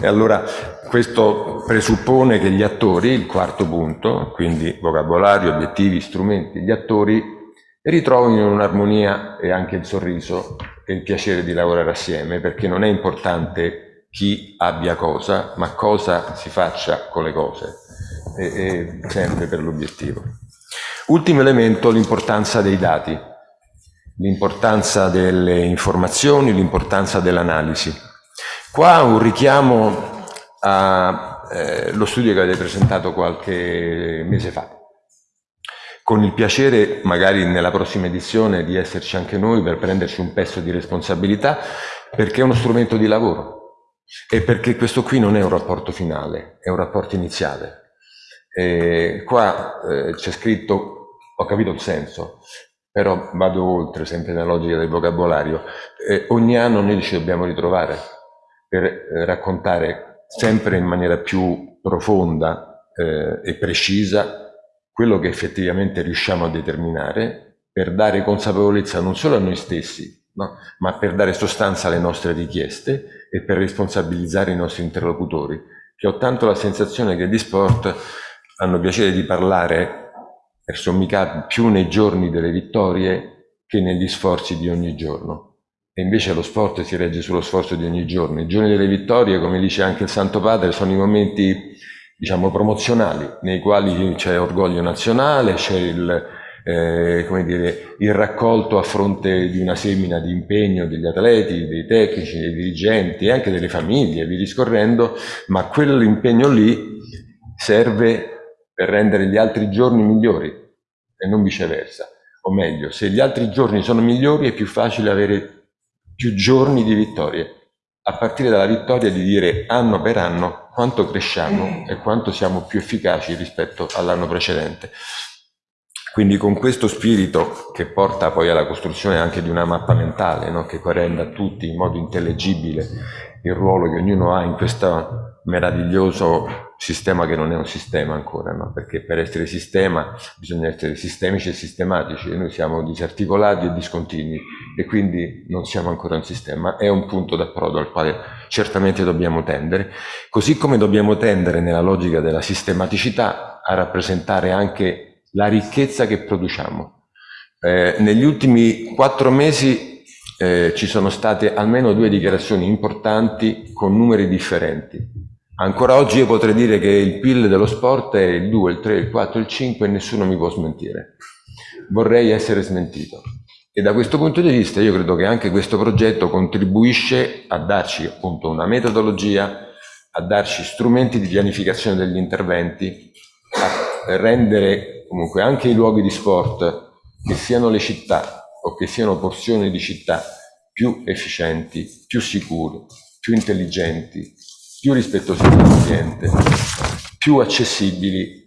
e allora questo presuppone che gli attori, il quarto punto, quindi vocabolario, obiettivi, strumenti, gli attori ritrovino un'armonia e anche il sorriso e il piacere di lavorare assieme, perché non è importante chi abbia cosa, ma cosa si faccia con le cose, e, e sempre per l'obiettivo. Ultimo elemento, l'importanza dei dati, l'importanza delle informazioni, l'importanza dell'analisi. Qua un richiamo allo eh, studio che avete presentato qualche mese fa, con il piacere magari nella prossima edizione di esserci anche noi per prenderci un pezzo di responsabilità, perché è uno strumento di lavoro e perché questo qui non è un rapporto finale, è un rapporto iniziale. E qua eh, c'è scritto, ho capito il senso, però vado oltre, sempre nella logica del vocabolario, eh, ogni anno noi ci dobbiamo ritrovare per eh, raccontare sempre in maniera più profonda eh, e precisa quello che effettivamente riusciamo a determinare per dare consapevolezza non solo a noi stessi, no? ma per dare sostanza alle nostre richieste e per responsabilizzare i nostri interlocutori, che ho tanto la sensazione che di sport hanno piacere di parlare per sommi capi più nei giorni delle vittorie che negli sforzi di ogni giorno. E invece lo sport si regge sullo sforzo di ogni giorno. I giorni delle vittorie, come dice anche il Santo Padre, sono i momenti diciamo, promozionali, nei quali c'è orgoglio nazionale, c'è il, eh, dire, il raccolto a fronte di una semina di impegno degli atleti, dei tecnici, dei dirigenti e anche delle famiglie, vi discorrendo, ma quell'impegno lì serve per rendere gli altri giorni migliori e non viceversa. O meglio, se gli altri giorni sono migliori è più facile avere più giorni di vittorie, a partire dalla vittoria di dire anno per anno quanto cresciamo e quanto siamo più efficaci rispetto all'anno precedente. Quindi con questo spirito che porta poi alla costruzione anche di una mappa mentale, no? che renda a tutti in modo intellegibile il ruolo che ognuno ha in questo meraviglioso sistema che non è un sistema ancora, no? perché per essere sistema bisogna essere sistemici e sistematici e noi siamo disarticolati e discontinui e quindi non siamo ancora un sistema, è un punto d'approdo al quale certamente dobbiamo tendere, così come dobbiamo tendere nella logica della sistematicità a rappresentare anche la ricchezza che produciamo. Eh, negli ultimi quattro mesi eh, ci sono state almeno due dichiarazioni importanti con numeri differenti Ancora oggi io potrei dire che il PIL dello sport è il 2, il 3, il 4, il 5 e nessuno mi può smentire. Vorrei essere smentito. E da questo punto di vista io credo che anche questo progetto contribuisce a darci appunto una metodologia, a darci strumenti di pianificazione degli interventi, a rendere comunque anche i luoghi di sport, che siano le città o che siano porzioni di città, più efficienti, più sicuri, più intelligenti, più rispettosi dell'ambiente, più accessibili,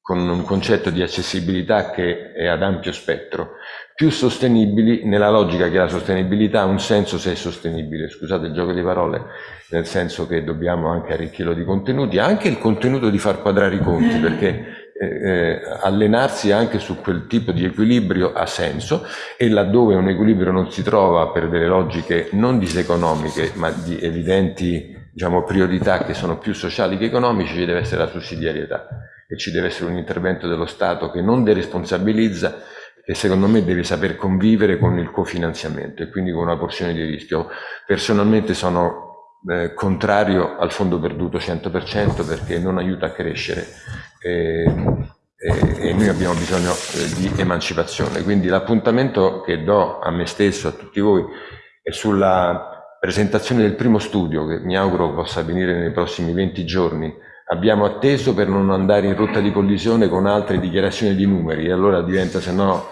con un concetto di accessibilità che è ad ampio spettro, più sostenibili nella logica che la sostenibilità ha un senso se è sostenibile, scusate il gioco di parole, nel senso che dobbiamo anche arricchirlo di contenuti, anche il contenuto di far quadrare i conti, perché eh, eh, allenarsi anche su quel tipo di equilibrio ha senso e laddove un equilibrio non si trova per delle logiche non diseconomiche ma di evidenti diciamo, priorità che sono più sociali che economici ci deve essere la sussidiarietà e ci deve essere un intervento dello Stato che non deresponsabilizza e secondo me deve saper convivere con il cofinanziamento e quindi con una porzione di rischio. Personalmente sono eh, contrario al fondo perduto 100% perché non aiuta a crescere e, e, e noi abbiamo bisogno eh, di emancipazione. Quindi l'appuntamento che do a me stesso, a tutti voi, è sulla presentazione del primo studio che mi auguro possa avvenire nei prossimi 20 giorni. Abbiamo atteso per non andare in rotta di collisione con altre dichiarazioni di numeri e allora diventa se no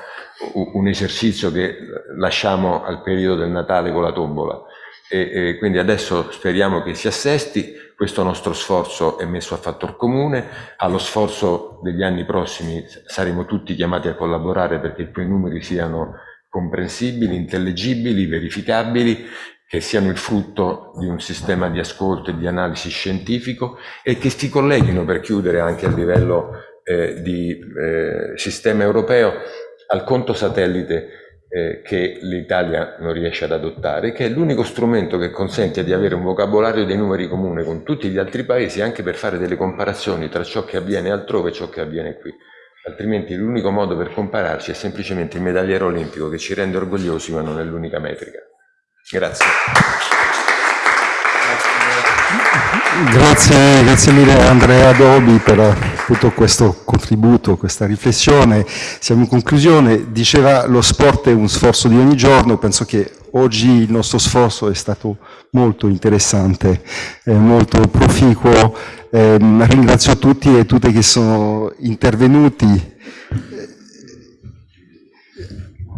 un esercizio che lasciamo al periodo del Natale con la tombola e, e quindi adesso speriamo che si assesti, questo nostro sforzo è messo a fattor comune, allo sforzo degli anni prossimi saremo tutti chiamati a collaborare perché quei numeri siano comprensibili, intellegibili, verificabili, che siano il frutto di un sistema di ascolto e di analisi scientifico e che si colleghino per chiudere anche a livello eh, di eh, sistema europeo al conto satellite eh, che l'Italia non riesce ad adottare, che è l'unico strumento che consente di avere un vocabolario dei numeri comune con tutti gli altri paesi, anche per fare delle comparazioni tra ciò che avviene altrove e ciò che avviene qui. Altrimenti l'unico modo per compararci è semplicemente il medagliere olimpico che ci rende orgogliosi, ma non è l'unica metrica. Grazie. Grazie, grazie mille Andrea Dobi per appunto questo contributo, questa riflessione. Siamo in conclusione, diceva lo sport è un sforzo di ogni giorno, penso che oggi il nostro sforzo è stato molto interessante, eh, molto proficuo, eh, ringrazio tutti e tutte che sono intervenuti.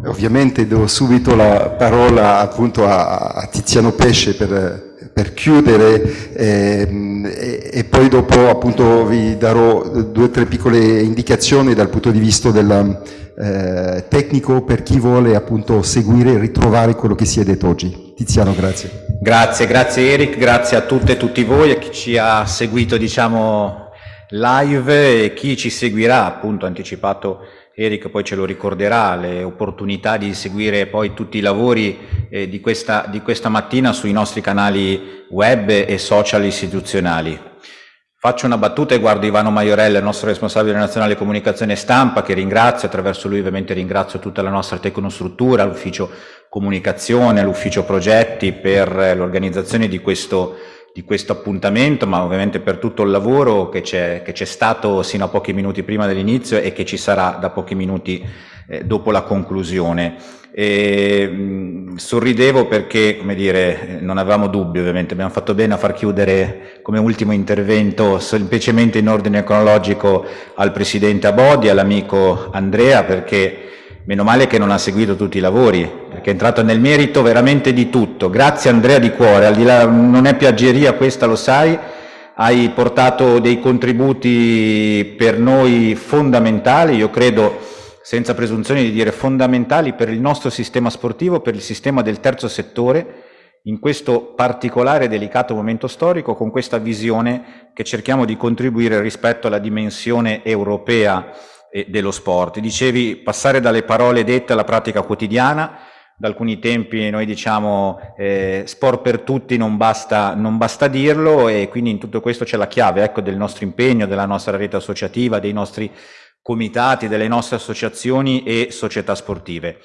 Ovviamente do subito la parola appunto a Tiziano Pesce per per chiudere ehm, e, poi dopo appunto vi darò due o tre piccole indicazioni dal punto di vista del eh, tecnico per chi vuole appunto seguire e ritrovare quello che si è detto oggi. Tiziano, grazie. Grazie, grazie Eric, grazie a tutte e tutti voi, a chi ci ha seguito diciamo live e chi ci seguirà appunto anticipato Eric poi ce lo ricorderà, le opportunità di seguire poi tutti i lavori eh, di, questa, di questa mattina sui nostri canali web e social istituzionali. Faccio una battuta e guardo Ivano Maiorella, il nostro responsabile nazionale comunicazione e stampa, che ringrazio, attraverso lui ovviamente ringrazio tutta la nostra tecnostruttura, l'ufficio comunicazione, l'ufficio progetti per l'organizzazione di questo di questo appuntamento, ma ovviamente per tutto il lavoro che c'è stato sino a pochi minuti prima dell'inizio e che ci sarà da pochi minuti eh, dopo la conclusione. E, mh, sorridevo perché, come dire, non avevamo dubbi ovviamente, abbiamo fatto bene a far chiudere come ultimo intervento semplicemente in ordine cronologico al Presidente Abodi, all'amico Andrea, perché Meno male che non ha seguito tutti i lavori, perché è entrato nel merito veramente di tutto. Grazie Andrea di cuore, al di là, non è piaggeria questa, lo sai, hai portato dei contributi per noi fondamentali, io credo senza presunzione di dire fondamentali per il nostro sistema sportivo, per il sistema del terzo settore, in questo particolare delicato momento storico, con questa visione che cerchiamo di contribuire rispetto alla dimensione europea dello sport. Dicevi passare dalle parole dette alla pratica quotidiana, da alcuni tempi noi diciamo eh, sport per tutti non basta, non basta dirlo e quindi in tutto questo c'è la chiave ecco, del nostro impegno, della nostra rete associativa, dei nostri comitati, delle nostre associazioni e società sportive.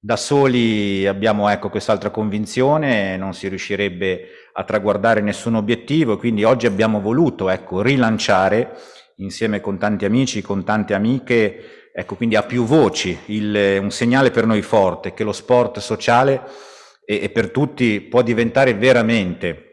Da soli abbiamo ecco, quest'altra convinzione, non si riuscirebbe a traguardare nessun obiettivo, quindi oggi abbiamo voluto ecco, rilanciare insieme con tanti amici, con tante amiche, ecco quindi a più voci, il, un segnale per noi forte che lo sport sociale e, e per tutti può diventare veramente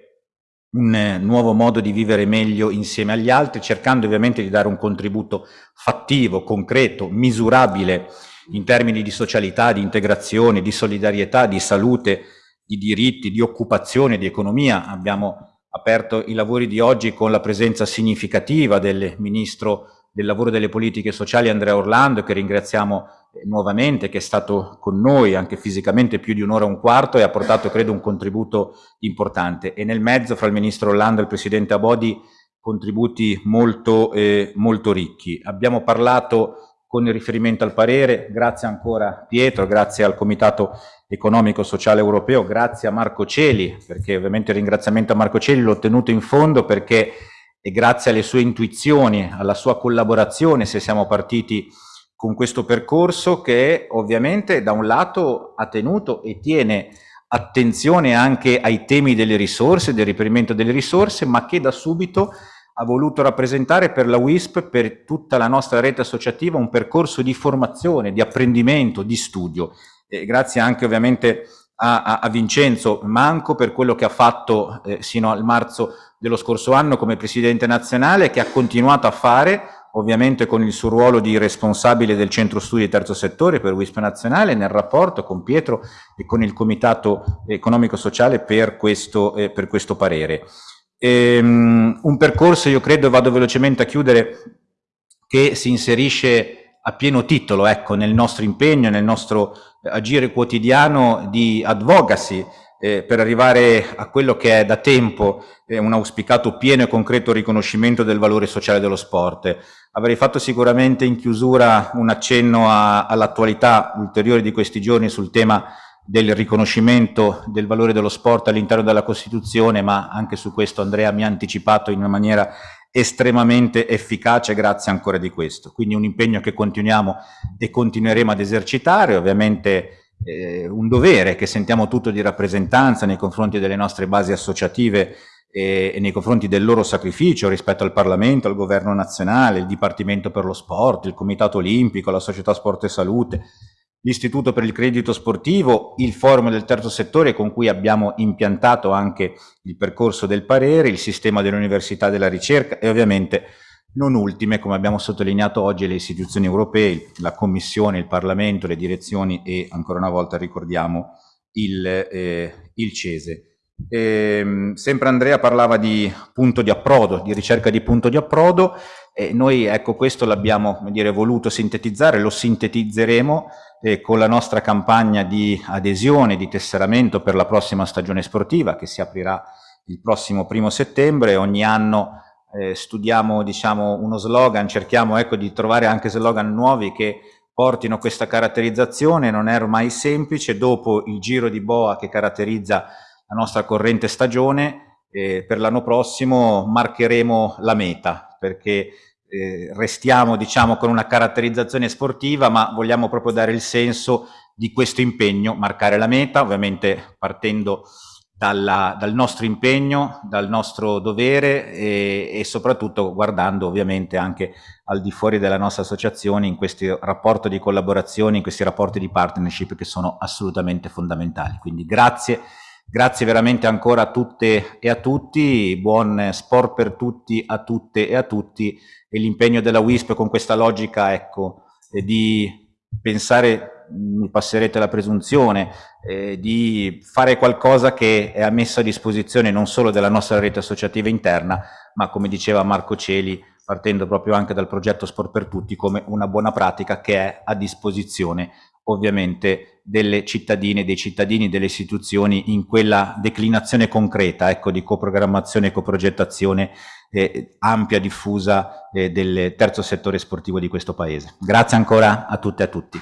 un eh, nuovo modo di vivere meglio insieme agli altri, cercando ovviamente di dare un contributo fattivo, concreto, misurabile in termini di socialità, di integrazione, di solidarietà, di salute, di diritti, di occupazione, di economia. Abbiamo aperto i lavori di oggi con la presenza significativa del Ministro del Lavoro delle Politiche Sociali Andrea Orlando, che ringraziamo eh, nuovamente, che è stato con noi anche fisicamente più di un'ora e un quarto e ha portato, credo, un contributo importante. E nel mezzo, fra il Ministro Orlando e il Presidente Abodi, contributi molto, eh, molto ricchi. Abbiamo parlato con il riferimento al parere, grazie ancora Pietro, grazie al Comitato Economico Sociale Europeo, grazie a Marco Celi, perché ovviamente il ringraziamento a Marco Celi l'ho ottenuto in fondo perché è grazie alle sue intuizioni, alla sua collaborazione, se siamo partiti con questo percorso che ovviamente da un lato ha tenuto e tiene attenzione anche ai temi delle risorse, del riperimento delle risorse, ma che da subito ha voluto rappresentare per la WISP, per tutta la nostra rete associativa, un percorso di formazione, di apprendimento, di studio. E grazie anche ovviamente a, a, a, Vincenzo Manco per quello che ha fatto eh, sino al marzo dello scorso anno come Presidente nazionale, che ha continuato a fare, ovviamente con il suo ruolo di responsabile del centro studi terzo settore per WISP nazionale, nel rapporto con Pietro e con il Comitato Economico-Sociale per, eh, per questo parere. Ehm, un percorso, io credo, vado velocemente a chiudere, che si inserisce a pieno titolo ecco, nel nostro impegno, nel nostro agire quotidiano di advocacy eh, per arrivare a quello che è da tempo eh, un auspicato pieno e concreto riconoscimento del valore sociale dello sport. Avrei fatto sicuramente in chiusura un accenno all'attualità ulteriore di questi giorni sul tema del riconoscimento del valore dello sport all'interno della Costituzione, ma anche su questo Andrea mi ha anticipato in una maniera estremamente efficace, grazie ancora di questo. Quindi un impegno che continuiamo e continueremo ad esercitare, ovviamente eh, un dovere che sentiamo tutto di rappresentanza nei confronti delle nostre basi associative e, e nei confronti del loro sacrificio rispetto al Parlamento, al Governo nazionale, il Dipartimento per lo Sport, il Comitato Olimpico, la Società Sport e Salute, l'Istituto per il Credito Sportivo, il Forum del Terzo Settore con cui abbiamo impiantato anche il percorso del parere, il sistema dell'università della ricerca e ovviamente non ultime, come abbiamo sottolineato oggi, le istituzioni europee, la Commissione, il Parlamento, le direzioni e ancora una volta ricordiamo il, eh, il CESE. Eh, sempre Andrea parlava di punto di approdo, di ricerca di punto di approdo e noi ecco questo l'abbiamo voluto sintetizzare, lo sintetizzeremo eh, con la nostra campagna di adesione, di tesseramento per la prossima stagione sportiva che si aprirà il prossimo primo settembre. Ogni anno eh, studiamo diciamo, uno slogan, cerchiamo ecco, di trovare anche slogan nuovi che portino questa caratterizzazione, non è ormai semplice, dopo il giro di boa che caratterizza la nostra corrente stagione, eh, per l'anno prossimo marcheremo la meta, perché eh, restiamo diciamo con una caratterizzazione sportiva, ma vogliamo proprio dare il senso di questo impegno, marcare la meta, ovviamente partendo dalla, dal nostro impegno, dal nostro dovere e, e, soprattutto guardando ovviamente anche al di fuori della nostra associazione in questi rapporti di collaborazione, in questi rapporti di partnership che sono assolutamente fondamentali. Quindi grazie, grazie veramente ancora a tutte e a tutti, buon sport per tutti, a tutte e a tutti e l'impegno della WISP con questa logica ecco, di pensare mi passerete la presunzione, eh, di fare qualcosa che è messo a disposizione non solo della nostra rete associativa interna, ma come diceva Marco Celi, partendo proprio anche dal progetto Sport per Tutti, come una buona pratica che è a disposizione ovviamente delle cittadine, dei cittadini, delle istituzioni in quella declinazione concreta ecco, di coprogrammazione e coprogettazione eh, ampia, diffusa eh, del terzo settore sportivo di questo Paese. Grazie ancora a tutte e a tutti.